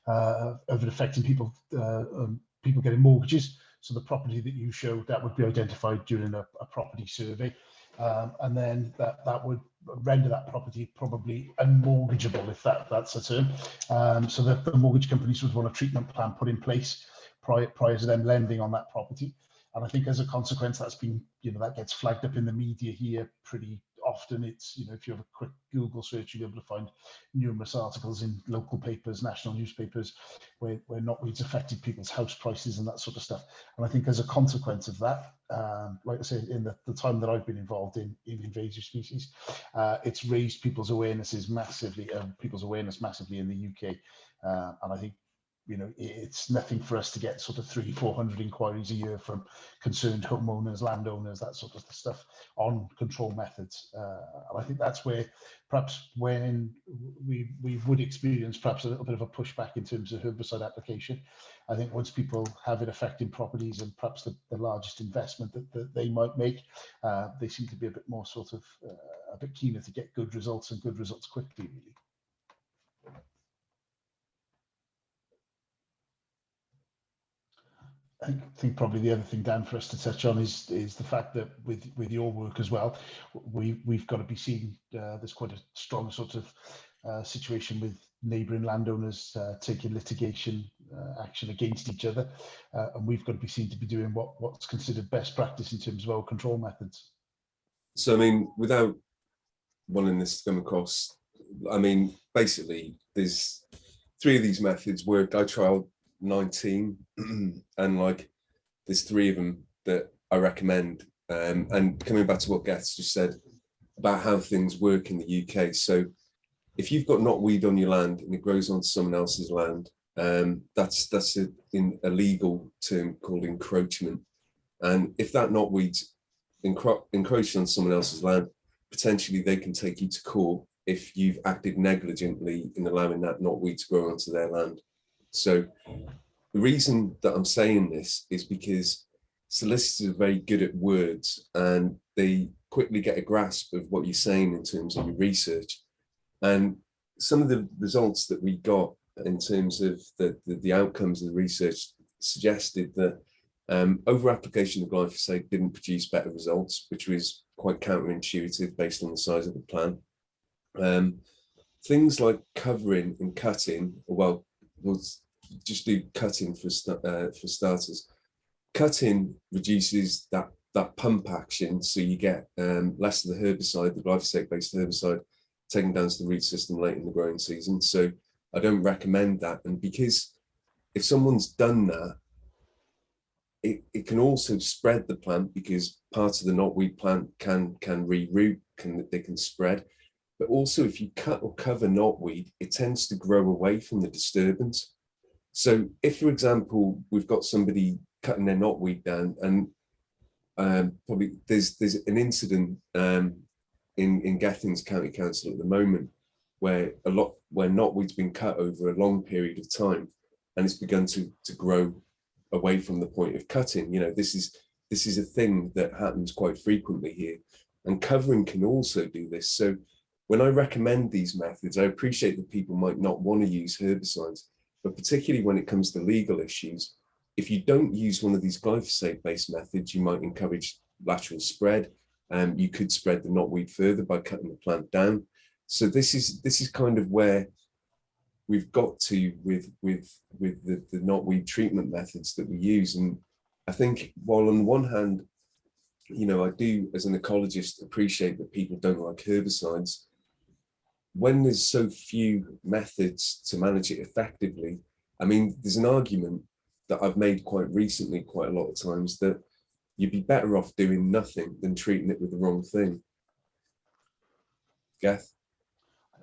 uh, of it affecting people, uh, um, people getting mortgages. So the property that you showed, that would be identified during a, a property survey. Um, and then that, that would render that property probably unmortgageable, if that, that's a term. Um, so that the mortgage companies would want a treatment plan put in place prior, prior to them lending on that property. And I think as a consequence, that's been, you know, that gets flagged up in the media here pretty often. It's, you know, if you have a quick Google search, you'll be able to find numerous articles in local papers, national newspapers, where, where knotweeds affected people's house prices and that sort of stuff. And I think as a consequence of that, um, like I say, in the, the time that I've been involved in, in invasive species, uh, it's raised people's awarenesses massively, uh, people's awareness massively in the UK. Uh, and I think you know, it's nothing for us to get sort of three, 400 inquiries a year from concerned homeowners, landowners, that sort of stuff on control methods. Uh, and I think that's where perhaps when we, we would experience perhaps a little bit of a pushback in terms of herbicide application. I think once people have it affecting properties and perhaps the, the largest investment that, that they might make, uh, they seem to be a bit more sort of uh, a bit keener to get good results and good results quickly, really. I think, probably the other thing, Dan, for us to touch on is is the fact that with with your work as well, we we've got to be seen. uh, there's quite a strong sort of uh, situation with neighbouring landowners uh, taking litigation uh, action against each other, uh, and we've got to be seen to be doing what what's considered best practice in terms of our control methods. So, I mean, without wanting this to come across, I mean, basically, there's three of these methods worked. I tried 19 and like there's three of them that I recommend. Um, and coming back to what Geth just said about how things work in the UK so if you've got knotweed on your land and it grows onto someone else's land um, that's that's a, in a legal term called encroachment. And if that knotweed's encro encroaching on someone else's land potentially they can take you to court if you've acted negligently in allowing that knotweed to grow onto their land so the reason that I'm saying this is because solicitors are very good at words and they quickly get a grasp of what you're saying in terms of your research. And some of the results that we got in terms of the, the, the outcomes of the research suggested that um, over application of glyphosate didn't produce better results, which was quite counterintuitive based on the size of the plant. Um, things like covering and cutting, well, was just do cutting for uh, for starters. Cutting reduces that that pump action, so you get um, less of the herbicide, the glyphosate-based herbicide, taken down to the root system late in the growing season. So I don't recommend that. And because if someone's done that, it, it can also spread the plant because parts of the knotweed plant can can reroot, can they can spread. But also if you cut or cover knotweed, it tends to grow away from the disturbance. So if, for example, we've got somebody cutting their knotweed down and um, probably there's there's an incident um, in, in Gethin's County Council at the moment where a lot where knotweed's been cut over a long period of time and it's begun to to grow away from the point of cutting. You know, this is this is a thing that happens quite frequently here. And covering can also do this. So when I recommend these methods, I appreciate that people might not want to use herbicides, but particularly when it comes to legal issues, if you don't use one of these glyphosate-based methods, you might encourage lateral spread. Um, you could spread the knotweed further by cutting the plant down. So this is this is kind of where we've got to with with with the, the knotweed treatment methods that we use. And I think while on one hand, you know, I do as an ecologist appreciate that people don't like herbicides when there's so few methods to manage it effectively, I mean, there's an argument that I've made quite recently, quite a lot of times, that you'd be better off doing nothing than treating it with the wrong thing. Geth?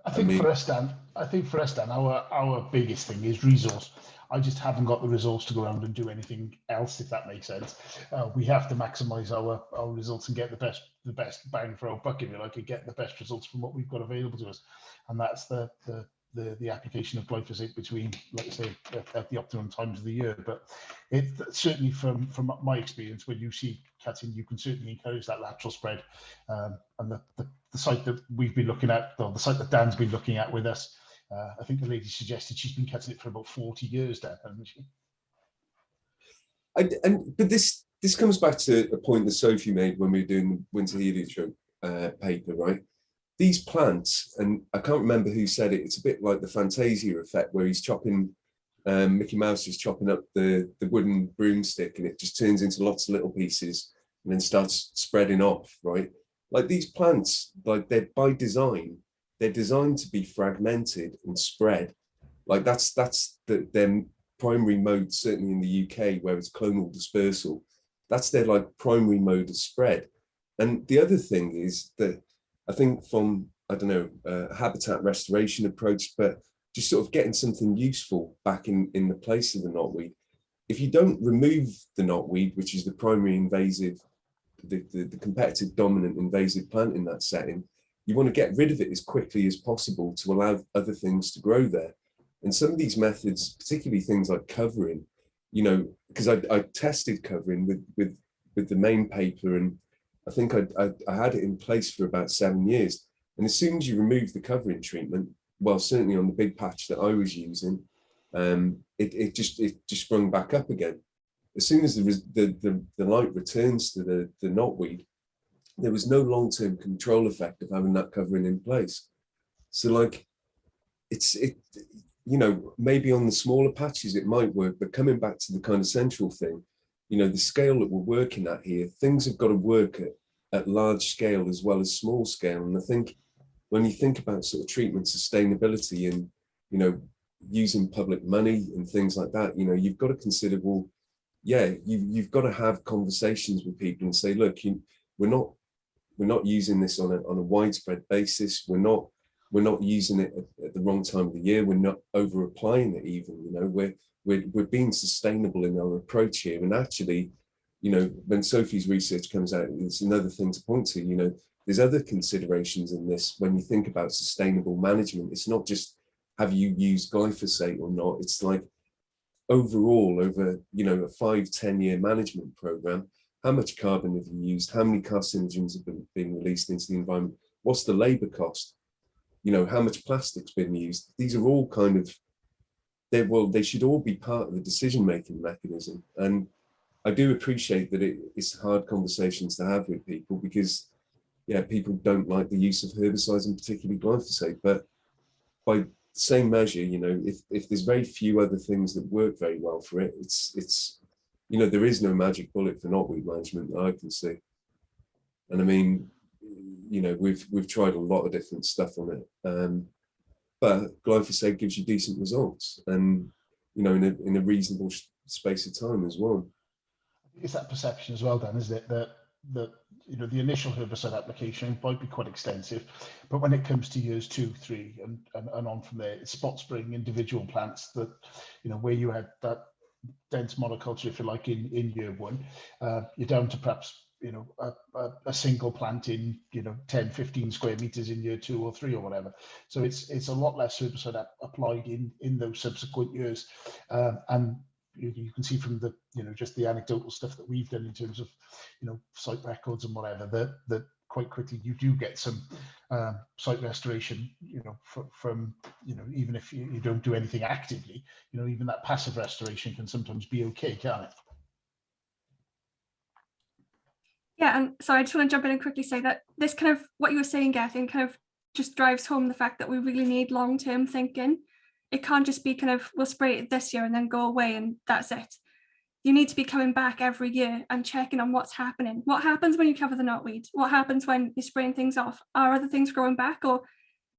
I think I mean, for us, Dan, I think for us, Dan, our our biggest thing is resource. I just haven't got the resource to go around and do anything else, if that makes sense. Uh, we have to maximise our our results and get the best the best bang for our buck, if you like, and get the best results from what we've got available to us, and that's the the the, the application of glyphosate between, let's say, at, at, the optimum times of the year. But it certainly, from from my experience, when you see cutting, you can certainly encourage that lateral spread. Um, and the, the, the site that we've been looking at, or the site that Dan's been looking at with us, Uh, I think the lady suggested she's been cutting it for about 40 years now, hasn't she? I, and but this this comes back to a point that Sophie made when we were doing the winter heliotrope uh, paper, right? These plants, and I can't remember who said it. It's a bit like the Fantasia effect, where he's chopping. Um, Mickey Mouse is chopping up the the wooden broomstick, and it just turns into lots of little pieces, and then starts spreading off, right? Like these plants, like they're by design, they're designed to be fragmented and spread. Like that's that's the their primary mode, certainly in the UK, where it's clonal dispersal. That's their like primary mode of spread. And the other thing is that I think from, I don't know, a habitat restoration approach, but just sort of getting something useful back in, in the place of the knotweed. If you don't remove the knotweed, which is the primary invasive, the, the, the competitive dominant invasive plant in that setting, you want to get rid of it as quickly as possible to allow other things to grow there. And some of these methods, particularly things like covering, you know, because I, I tested covering with, with, with the main paper and I think I, I, I had it in place for about seven years. And as soon as you remove the covering treatment, well, certainly on the big patch that I was using, um, it, it just it just sprung back up again. As soon as the, the, the, the light returns to the, the knotweed, there was no long-term control effect of having that covering in place. So like, it's, it, you know, maybe on the smaller patches it might work, but coming back to the kind of central thing, you know, the scale that we're working at here, things have got to work at, at large scale as well as small scale. And I think when you think about sort of treatment sustainability and, you know, using public money and things like that, you know, you've got to consider, well, yeah, you, you've got to have conversations with people and say, look, you, we're not we're not using this on a, on a widespread basis. We're not we're not using it at, at the wrong time of the year. We're not over applying it even, you know, we're, we're, we're being sustainable in our approach here. And actually, you know, when Sophie's research comes out, it's another thing to point to, you know, there's other considerations in this when you think about sustainable management. It's not just have you used glyphosate or not. It's like overall over, you know, a five ten year management program, how much carbon have you used? How many carcinogens have been being released into the environment? What's the labor cost? You know, how much plastic's been used? These are all kind of, they well, they should all be part of the decision-making mechanism. And I do appreciate that it, it's hard conversations to have with people because, yeah, people don't like the use of herbicides and particularly glyphosate. But by same measure, you know, if, if there's very few other things that work very well for it, it's, it's, you know, there is no magic bullet for knotweed management that I can see. And I mean, you know, we've we've tried a lot of different stuff on it, um, but glyphosate gives you decent results, and you know, in a in a reasonable space of time as well. It's that perception as well, Dan, isn't it? That that you know the initial herbicide application might be quite extensive, but when it comes to years two, three, and and, and on from there, it's spot spraying individual plants that you know where you had that dense monoculture, if you like, in, in year one, uh, you're down to perhaps, you know, a, a, a, single plant in, you know, 10, 15 square meters in year two or three or whatever. So it's it's a lot less herbicide applied in, in those subsequent years. Um, and you, you, can see from the, you know, just the anecdotal stuff that we've done in terms of, you know, site records and whatever, that, that quite quickly you do get some um, site restoration you know from, from you know even if you, you, don't do anything actively you know even that passive restoration can sometimes be okay can't it? Yeah and so i just want to jump in and quickly say that this kind of what you were saying Gethin kind of just drives home the fact that we really need long-term thinking. It can't just be kind of we'll spray it this year and then go away and that's it you need to be coming back every year and checking on what's happening. What happens when you cover the knotweed? What happens when you're spraying things off? Are other things growing back? Or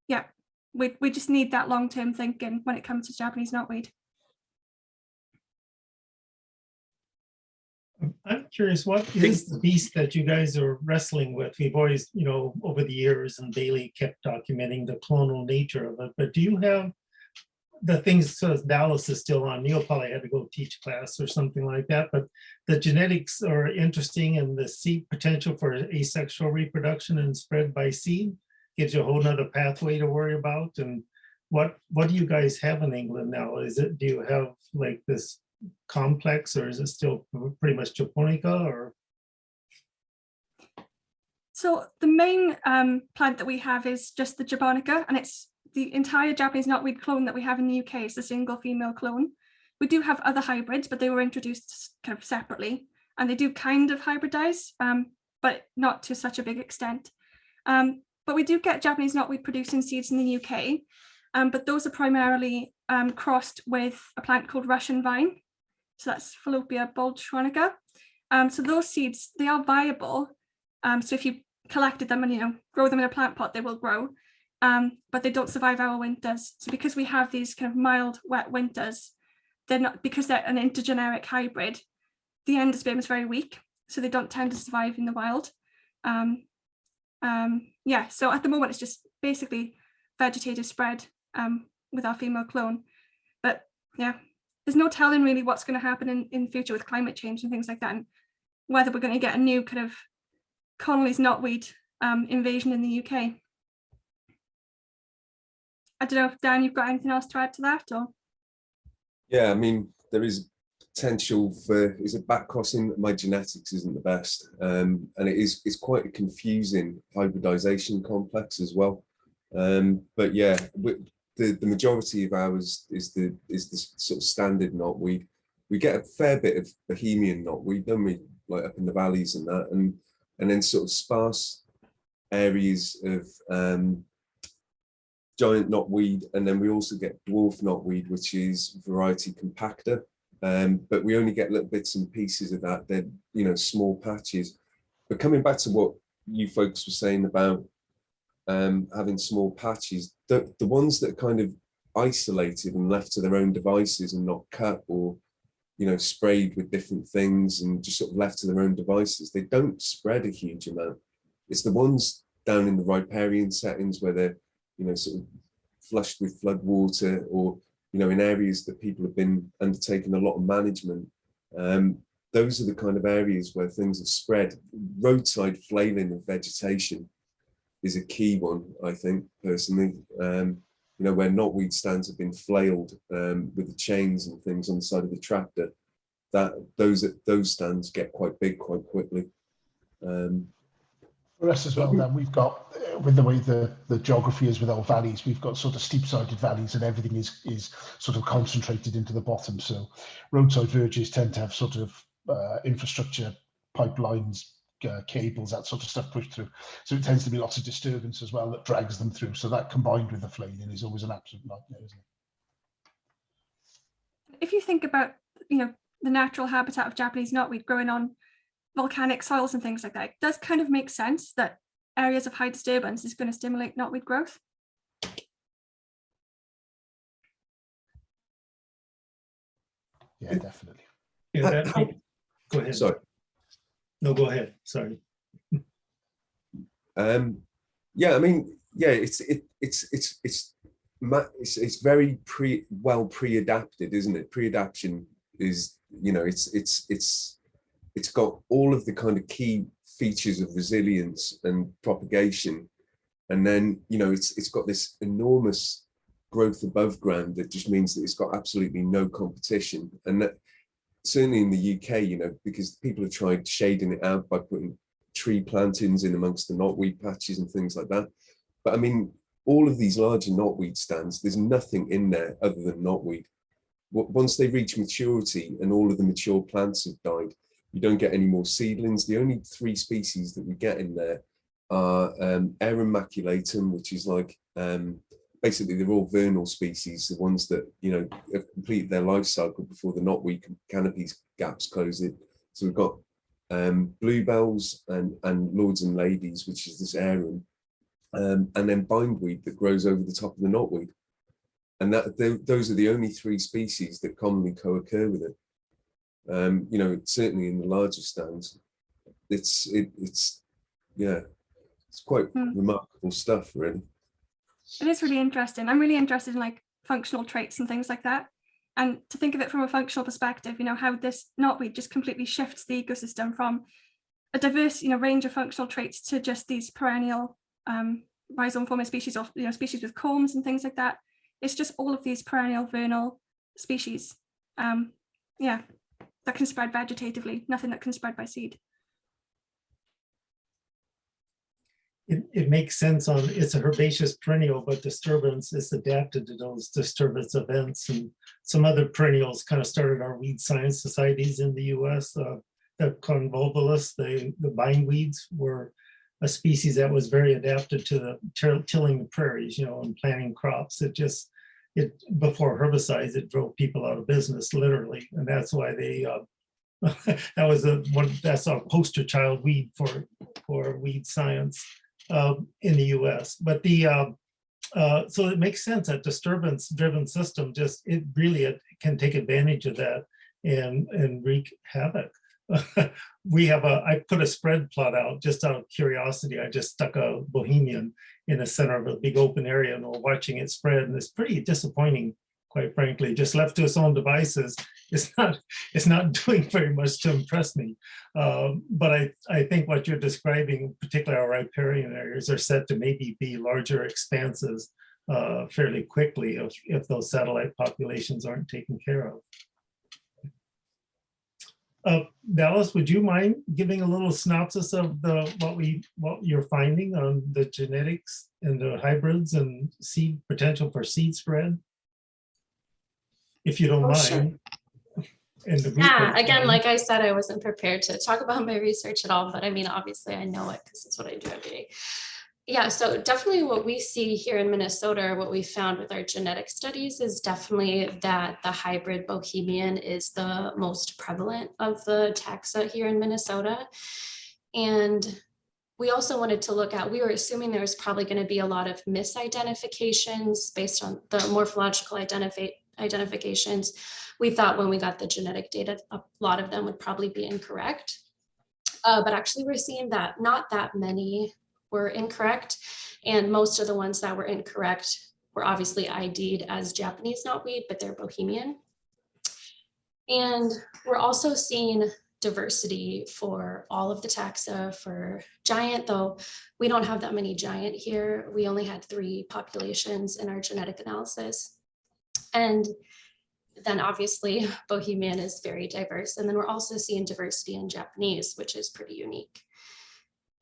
yeah, we, we just need that long-term thinking when it comes to Japanese knotweed. I'm curious, what is the beast that you guys are wrestling with? We've always, you know, over the years and Bailey kept documenting the clonal nature of it, but do you have the things so Dallas is still on. Neil probably had to go teach class or something like that, but the genetics are interesting and the seed potential for asexual reproduction and spread by seed gives you a whole nother pathway to worry about. And what what do you guys have in England now? Is it do you have like this complex or is it still pretty much japonica or? So the main um, plant that we have is just the japonica and it's the entire Japanese knotweed clone that we have in the UK is a single female clone. We do have other hybrids, but they were introduced kind of separately and they do kind of hybridize, um, but not to such a big extent. Um, but we do get Japanese knotweed producing seeds in the UK, um, but those are primarily um, crossed with a plant called Russian vine. So that's Fallopia baldschuanica. Um, so those seeds, they are viable. Um, so if you collected them and you know grow them in a plant pot, they will grow, um, but they don't survive our winters. So because we have these kind of mild, wet winters, they're not because they're an intergeneric hybrid. The endosperm is very weak, so they don't tend to survive in the wild. Um, um, yeah, so at the moment it's just basically vegetative spread um, with our female clone. But yeah, there's no telling really what's going to happen in, in future with climate change and things like that, and whether we're going to get a new kind of Conolly's knotweed um, invasion in the UK. I don't know if Dan, you've got anything else to add to that or? Yeah, I mean, there is potential for, is it back crossing? My genetics isn't the best. Um, and it is, it's quite a confusing hybridization complex as well. Um, but yeah, we, the, the majority of ours is the, is the sort of standard knotweed. We get a fair bit of Bohemian knotweed, don't we? Like up in the valleys and that, and and then sort of sparse areas of um, giant knotweed, and then we also get dwarf knotweed, which is variety compacta. Um, but we only get little bits and pieces of that. They're you know small patches. But coming back to what you folks were saying about um, having small patches, the the ones that are kind of isolated and left to their own devices and not cut or you know, sprayed with different things and just sort of left to their own devices, they don't spread a huge amount. It's the ones down in the riparian settings where they're, you know, sort of flushed with flood water or, you know, in areas that people have been undertaking a lot of management. Um, those are the kind of areas where things have spread. Roadside flailing of vegetation is a key one, I think, personally. Um, you know, where knotweed stands have been flailed um, with the chains and things on the side of the tractor, that those those stands get quite big quite quickly. Um, For us as well, then we've got uh, with the way the the geography is with our valleys, we've got sort of steep-sided valleys, and everything is is sort of concentrated into the bottom. So roadside verges tend to have sort of uh, infrastructure pipelines uh, cables, that sort of stuff pushed through. So it tends to be lots of disturbance as well that drags them through. So that combined with the flailing is always an absolute nightmare, isn't it? If you think about, you know, the natural habitat of Japanese knotweed growing on volcanic soils and things like that, it does kind of make sense that areas of high disturbance is going to stimulate knotweed growth. Yeah, definitely. Yeah, that, go ahead. sorry. No, go ahead. Sorry. Um, yeah, I mean, yeah, it's it it's it's it's it's, it's very pre well pre-adapted, isn't it? Pre-adaption is you know it's it's it's it's got all of the kind of key features of resilience and propagation, and then you know it's it's got this enormous growth above ground that just means that it's got absolutely no competition, and that certainly in the UK, you know, because people have tried shading it out by putting tree plantings in amongst the knotweed patches and things like that. But I mean, all of these larger knotweed stands, there's nothing in there other than knotweed. Once they reach maturity and all of the mature plants have died, you don't get any more seedlings. The only three species that we get in there are um, Arum maculatum, which is like um, basically they're all vernal species, the ones that, you know, have completed their life cycle before the knotweed canopies gaps close it. So we've got um, bluebells and, and lords and ladies, which is this arum, um, and then bindweed that grows over the top of the knotweed. And that those are the only three species that commonly co-occur with it. Um, you know, certainly in the larger stands, it's it, it's yeah, it's quite mm. remarkable stuff, really. It is really interesting. I'm really interested in like functional traits and things like that. And to think of it from a functional perspective, you know, how this knotweed just completely shifts the ecosystem from a diverse, you know, range of functional traits to just these perennial um, rhizome forming species of, you know, species with combs and things like that. It's just all of these perennial vernal species. Um, yeah, that can spread vegetatively, nothing that can spread by seed. it, it makes sense on, it's a herbaceous perennial, but disturbance is adapted to those disturbance events. And some other perennials kind of started our weed science societies in the US. uh, The convolvulus, the, the bindweeds were a species that was very adapted to the tilling the prairies, you know, and planting crops. It just, it, before herbicides, it drove people out of business, literally. And that's why they, uh, that was a one, that's our poster child weed for, for weed science uh, in the US. But the, uh, uh, so it makes sense that disturbance driven system just, it really it can take advantage of that and, and wreak havoc. We have a, I put a spread plot out just out of curiosity. I just stuck a Bohemian in the center of a big open area and we're watching it spread and it's pretty disappointing, quite frankly, just left to its own devices. It's not, it's not doing very much to impress me. Um, But I, I think what you're describing, particularly our riparian areas are set to maybe be larger expanses uh, fairly quickly if, if those satellite populations aren't taken care of. Uh, Dallas, would you mind giving a little synopsis of the, what we, what you're finding on the genetics and the hybrids and seed potential for seed spread? If you don't Oh, sure. mind. And the Yeah, again, like I said, I wasn't prepared to talk about my research at all, but I mean, obviously I know it because it's what I do every day. Yeah, so definitely what we see here in Minnesota, what we found with our genetic studies is definitely that the hybrid bohemian is the most prevalent of the taxa here in Minnesota. And we also wanted to look at, we were assuming there was probably going to be a lot of misidentifications based on the morphological identify identifications. We thought when we got the genetic data, a lot of them would probably be incorrect. Uh, but actually we're seeing that not that many were incorrect. And most of the ones that were incorrect were obviously ID'd as Japanese knotweed, but they're Bohemian. And we're also seeing diversity for all of the taxa for giant, though we don't have that many giant here. We only had three populations in our genetic analysis. And then obviously Bohemian is very diverse. And then we're also seeing diversity in Japanese, which is pretty unique.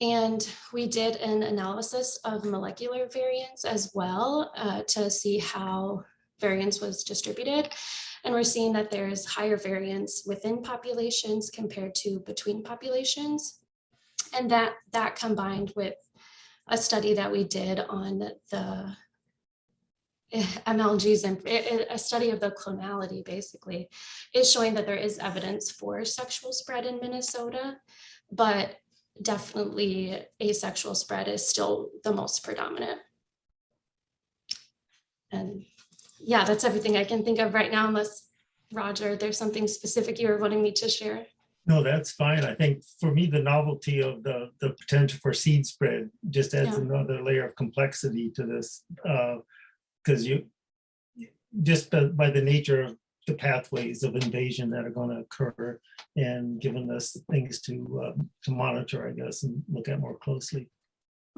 And we did an analysis of molecular variance as well uh, to see how variance was distributed. And we're seeing that there's higher variance within populations compared to between populations. And that, that combined with a study that we did on the eh, MLGs and eh, eh, a study of the clonality basically is showing that there is evidence for sexual spread in Minnesota, but definitely asexual spread is still the most predominant. And yeah, that's everything I can think of right now, unless Roger, there's something specific you were wanting me to share. No, that's fine. I think for me, the novelty of the, the potential for seed spread just adds Yeah. another layer of complexity to this. Uh, because you, just by by the nature of the pathways of invasion that are going to occur and giving us things to, um, to monitor, I guess, and look at more closely.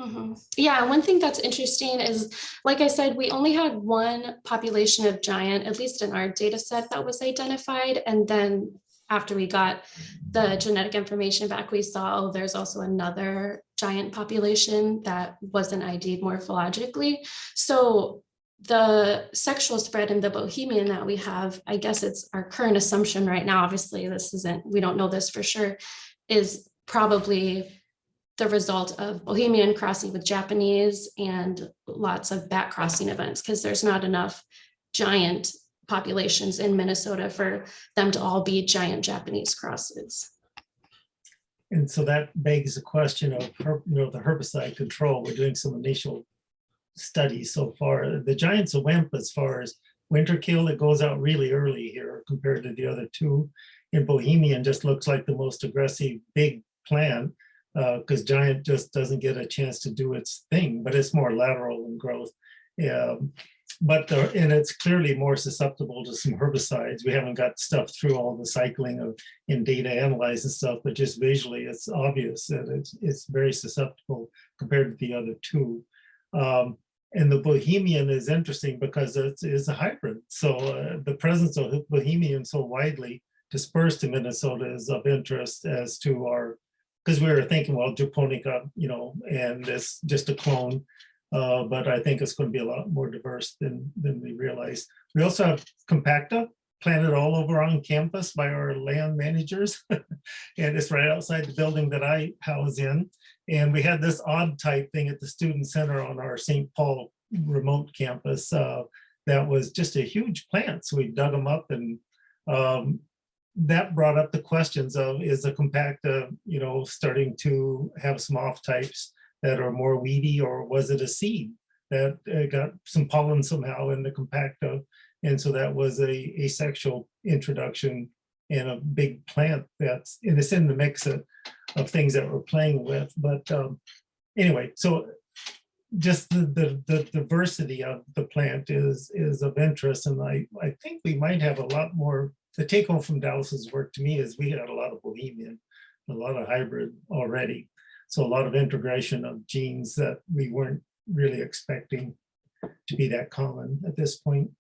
Mhm. Yeah, one thing that's interesting is, like I said, we only had one population of giant, at least in our data set that was identified. And then after we got the genetic information back, we saw oh, there's also another giant population that wasn't ID'd morphologically. So the sexual spread in the Bohemian that we have, I guess it's our current assumption right now, obviously this isn't, we don't know this for sure, is probably the result of Bohemian crossing with Japanese and lots of back crossing events because there's not enough giant populations in Minnesota for them to all be giant Japanese crosses. And so that begs the question of, you know, the herbicide control. We're doing some initial studies so far. The giant's a wimp as far as winter kill. It goes out really early here compared to the other two. In Bohemian just looks like the most aggressive big plant because giant just doesn't get a chance to do its thing, but it's more lateral in growth. Yeah, but the, and it's clearly more susceptible to some herbicides. We haven't got stuff through all the cycling of in data analyze and stuff, but just visually, it's obvious that it's it's very susceptible compared to the other two. Um, and the Bohemian is interesting because it is a hybrid. So uh, the presence of Bohemian so widely dispersed in Minnesota is of interest as to our because we were thinking, well, japonica, you know, and this just a clone. Uh, but I think it's going to be a lot more diverse than than we realize. We also have compacta planted all over on campus by our land managers. and it's right outside the building that I house in. And we had this odd type thing at the student center on our St. Paul remote campus. Uh, that was just a huge plant. So we dug them up and um, that brought up the questions of is a compacta, you know, starting to have some off types that are more weedy or was it a seed that uh, got some pollen somehow in the compacta? And so that was a asexual introduction and a big plant that's, and it's in the mix of, of things that we're playing with. But um, anyway, so just the, the, the diversity of the plant is, is of interest. And I, I think we might have a lot more, the take home from Dallas's work to me is we had a lot of Bohemian, a lot of hybrid already. So a lot of integration of genes that we weren't really expecting to be that common at this point.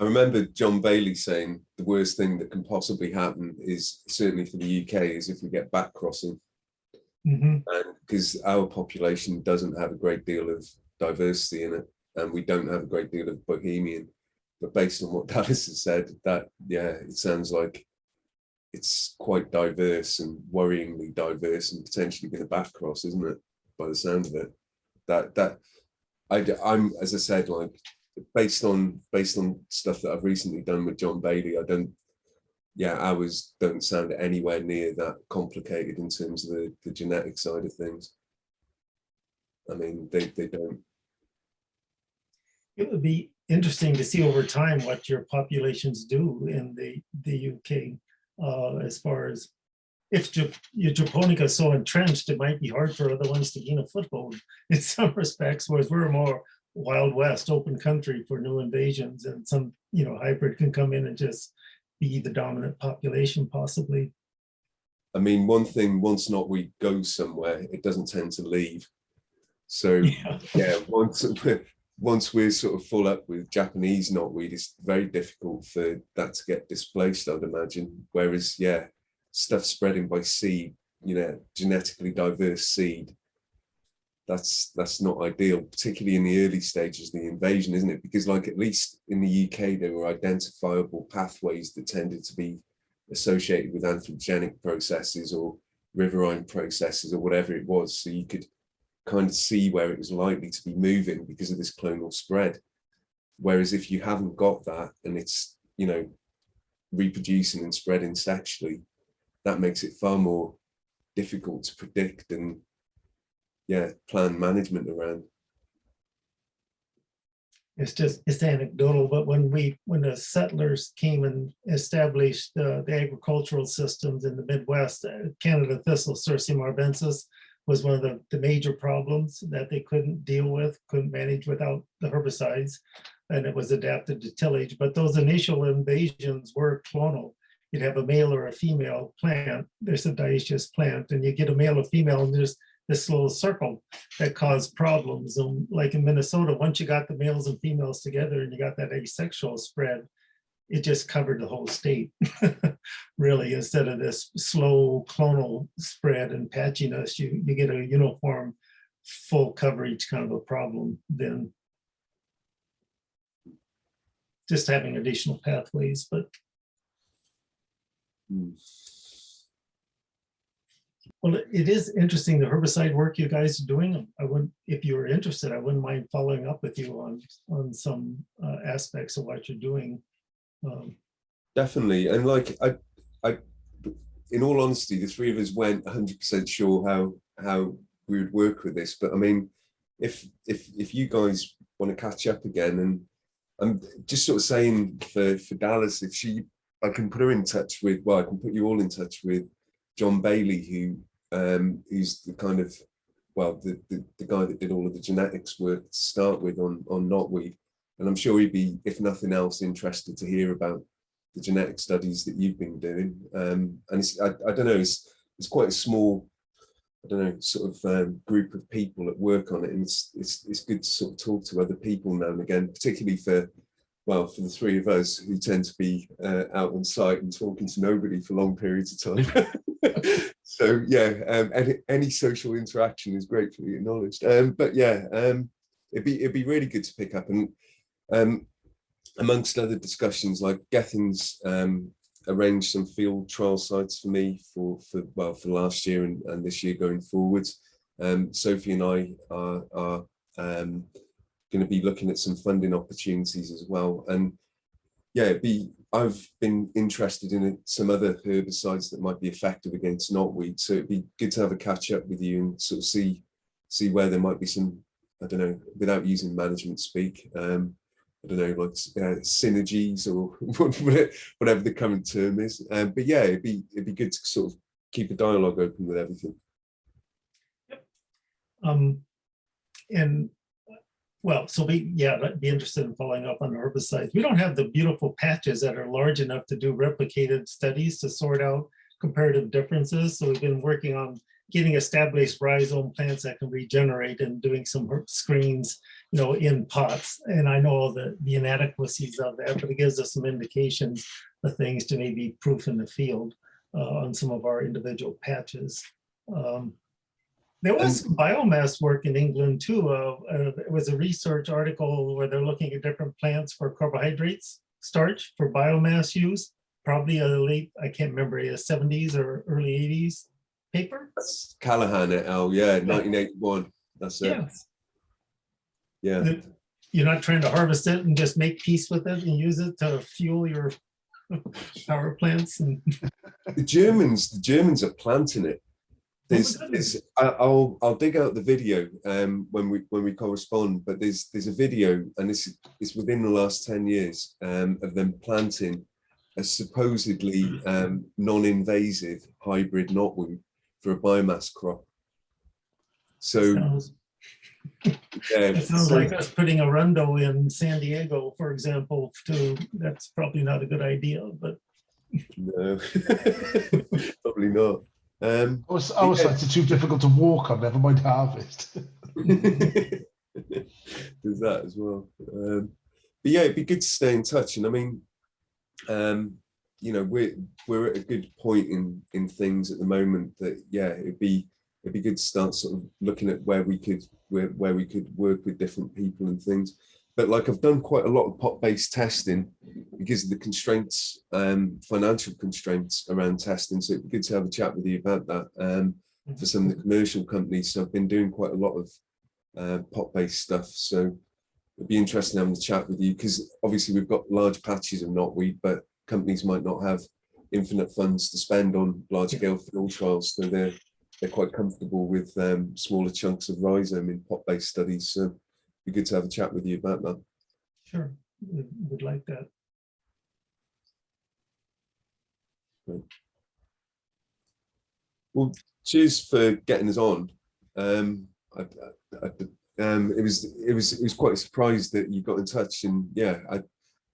I remember John Bailey saying the worst thing that can possibly happen is certainly for the UK is if we get back crossing. Mhm. and because our population doesn't have a great deal of diversity in it and we don't have a great deal of bohemian. But based on what Dallas has said that yeah it sounds like it's quite diverse and worryingly diverse and potentially going to back cross isn't it by the sound of it? That that I, I'm as I said like based on based on stuff that I've recently done with John Bailey I don't yeah, ours don't sound anywhere near that complicated in terms of the, the genetic side of things. I mean, they, they don't. It would be interesting to see over time what your populations do in the, the UK uh, as far as if your Japonica is so entrenched, it might be hard for other ones to gain a foothold in some respects, whereas we're more Wild West, open country for new invasions and some, you know, hybrid can come in and just be the dominant population possibly. I mean, one thing, once knotweed goes somewhere, it doesn't tend to leave. So Yeah. yeah, once once we're sort of full up with Japanese knotweed, it's very difficult for that to get displaced, I'd imagine. Whereas, yeah, stuff spreading by seed, you know, genetically diverse seed, that's that's not ideal, particularly in the early stages of the invasion, isn't it? Because like at least in the UK, there were identifiable pathways that tended to be associated with anthropogenic processes or riverine processes or whatever it was. So you could kind of see where it was likely to be moving because of this clonal spread. Whereas if you haven't got that and it's, you know, reproducing and spreading sexually, that makes it far more difficult to predict and yeah, plan management around. It's just, it's anecdotal, but when we, when the settlers came and established uh, the agricultural systems in the Midwest, uh, Canada thistle, Cirsium arvense, was one of the, the major problems that they couldn't deal with, couldn't manage without the herbicides. And it was adapted to tillage, but those initial invasions were clonal. You'd have a male or a female plant, there's a dioecious plant, and you get a male or female, and there's this little circle that caused problems. And like in Minnesota, once you got the males and females together and you got that asexual spread, it just covered the whole state, really, instead of this slow clonal spread and patchiness, you, you get a uniform full coverage kind of a problem then. Just having additional pathways, but Hmm. Well, it- is interesting, the herbicide work you guys are doing. I wouldn't, if you were interested, I wouldn't mind following up with you on, on some uh, aspects of what you're doing. Um, Definitely. And like I I in all honesty, the three of us weren't 100% sure how how we would work with this. But I mean, if if if you guys want to catch up again and I'm just sort of saying for for Dallas, if she I can put her in touch with well, I can put you all in touch with John Bailey, who um who's the kind of well the, the the guy that did all of the genetics work to start with on on knotweed. And I'm sure he'd be, if nothing else, interested to hear about the genetic studies that you've been doing. Um, and I, I don't know, it's, it's quite a small, I don't know, sort of um, group of people that work on it. And it's, it's, it's good to sort of talk to other people now and again, particularly for well, for the three of us who tend to be uh, out on site and talking to nobody for long periods of time. so yeah, um, any, any social interaction is gratefully acknowledged. Um, but yeah, um, it'd be it'd be really good to pick up and um, amongst other discussions, like Gethin's um, arranged some field trial sites for me for for well for last year and, and this year going forwards. Um, Sophie and I are, are um, going to be looking at some funding opportunities as well. And yeah, be I've been interested in some other herbicides that might be effective against knotweed. So it'd be good to have a catch up with you and sort of see see where there might be some I don't know without using management speak. Um, I don't know, like uh, synergies or whatever the current term is. Um, but yeah, it'd be it'd be good to sort of keep a dialogue open with everything. Um, and well, so we, yeah, I'd be interested in following up on herbicides. We don't have the beautiful patches that are large enough to do replicated studies to sort out comparative differences. So we've been working on getting established rhizome plants that can regenerate and doing some screens, you know, in pots. And I know the, the inadequacies of that, but it gives us some indication of things to maybe proof in the field uh, on some of our individual patches. Um, there was some biomass work in England too. Uh, uh, it was a research article where they're looking at different plants for carbohydrates, starch for biomass use. Probably a late, I can't remember, a 70s or early 80s paper. That's Callaghan et al. Yeah, 1981. That's it. Yeah, Yeah. that you're not trying to harvest it and just make peace with it and use it to fuel your power plants and The Germans, the Germans are planting it. There's, there's I'll I'll dig out the video um when we when we correspond, but there's there's a video and this is within the last 10 years um of them planting a supposedly um non-invasive hybrid knotweed for a biomass crop. So sounds, yeah, it sounds so- like us putting Arundo in San Diego, for example, too. That's probably not a good idea, but no, probably not. Um Our, our Yeah. sites are too difficult to walk on, never mind harvest. There's that as well. Um, but yeah, it'd be good to stay in touch. And I mean, um, you know, we're we're at a good point in in things at the moment that yeah, it'd be it'd be good to start sort of looking at where we could where where we could work with different people and things. But like I've done quite a lot of pot-based testing because of the constraints, um, financial constraints around testing. So it'd be good to have a chat with you about that. Um, for some of the commercial companies. So I've been doing quite a lot of uh, pot-based stuff. So it'd be interesting having a chat with you because obviously we've got large patches of knotweed, but companies might not have infinite funds to spend on large-scale field trials. So they're they're quite comfortable with um, smaller chunks of rhizome in pot-based studies. So be good to have a chat with you about that. sure, would would like that. Well, cheers for getting us on. Um, I, I, I- um, it was it was it was quite a surprise that you got in touch, and yeah, I,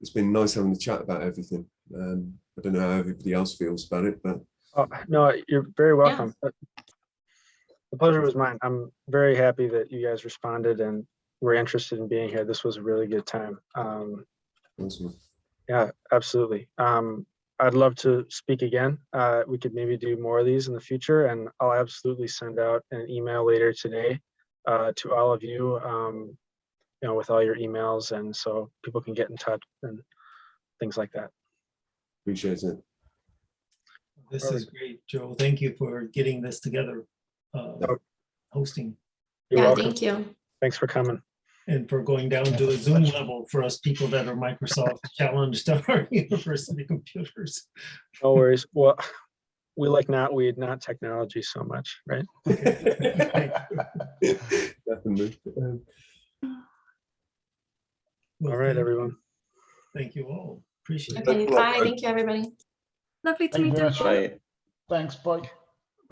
it's been nice having a chat about everything. Um, I don't know how everybody else feels about it, but Oh, no, you're very welcome. Uh, The pleasure was mine. I'm very happy that you guys responded and were interested in being here. This was a really good time. Um, awesome. yeah, absolutely. Um, I'd love to speak again. Uh, we could maybe do more of these in the future and I'll absolutely send out an email later today uh, to all of you, um, you know, with all your emails and so people can get in touch and things like that. appreciate it. This is great, Joe. Thank you for getting this together. uh, Hosting You're Yeah, welcome. thank you. Thanks for coming. And for going down to a Zoom level for us people that are Microsoft challenged on our university computers. No worries. Well, we like not knotweed, not technology so much, right? Definitely. All right, everyone. Thank you all. Appreciate it. Okay, bye. Thank you, everybody. Lovely to Thank meet you. much. Thanks, bye.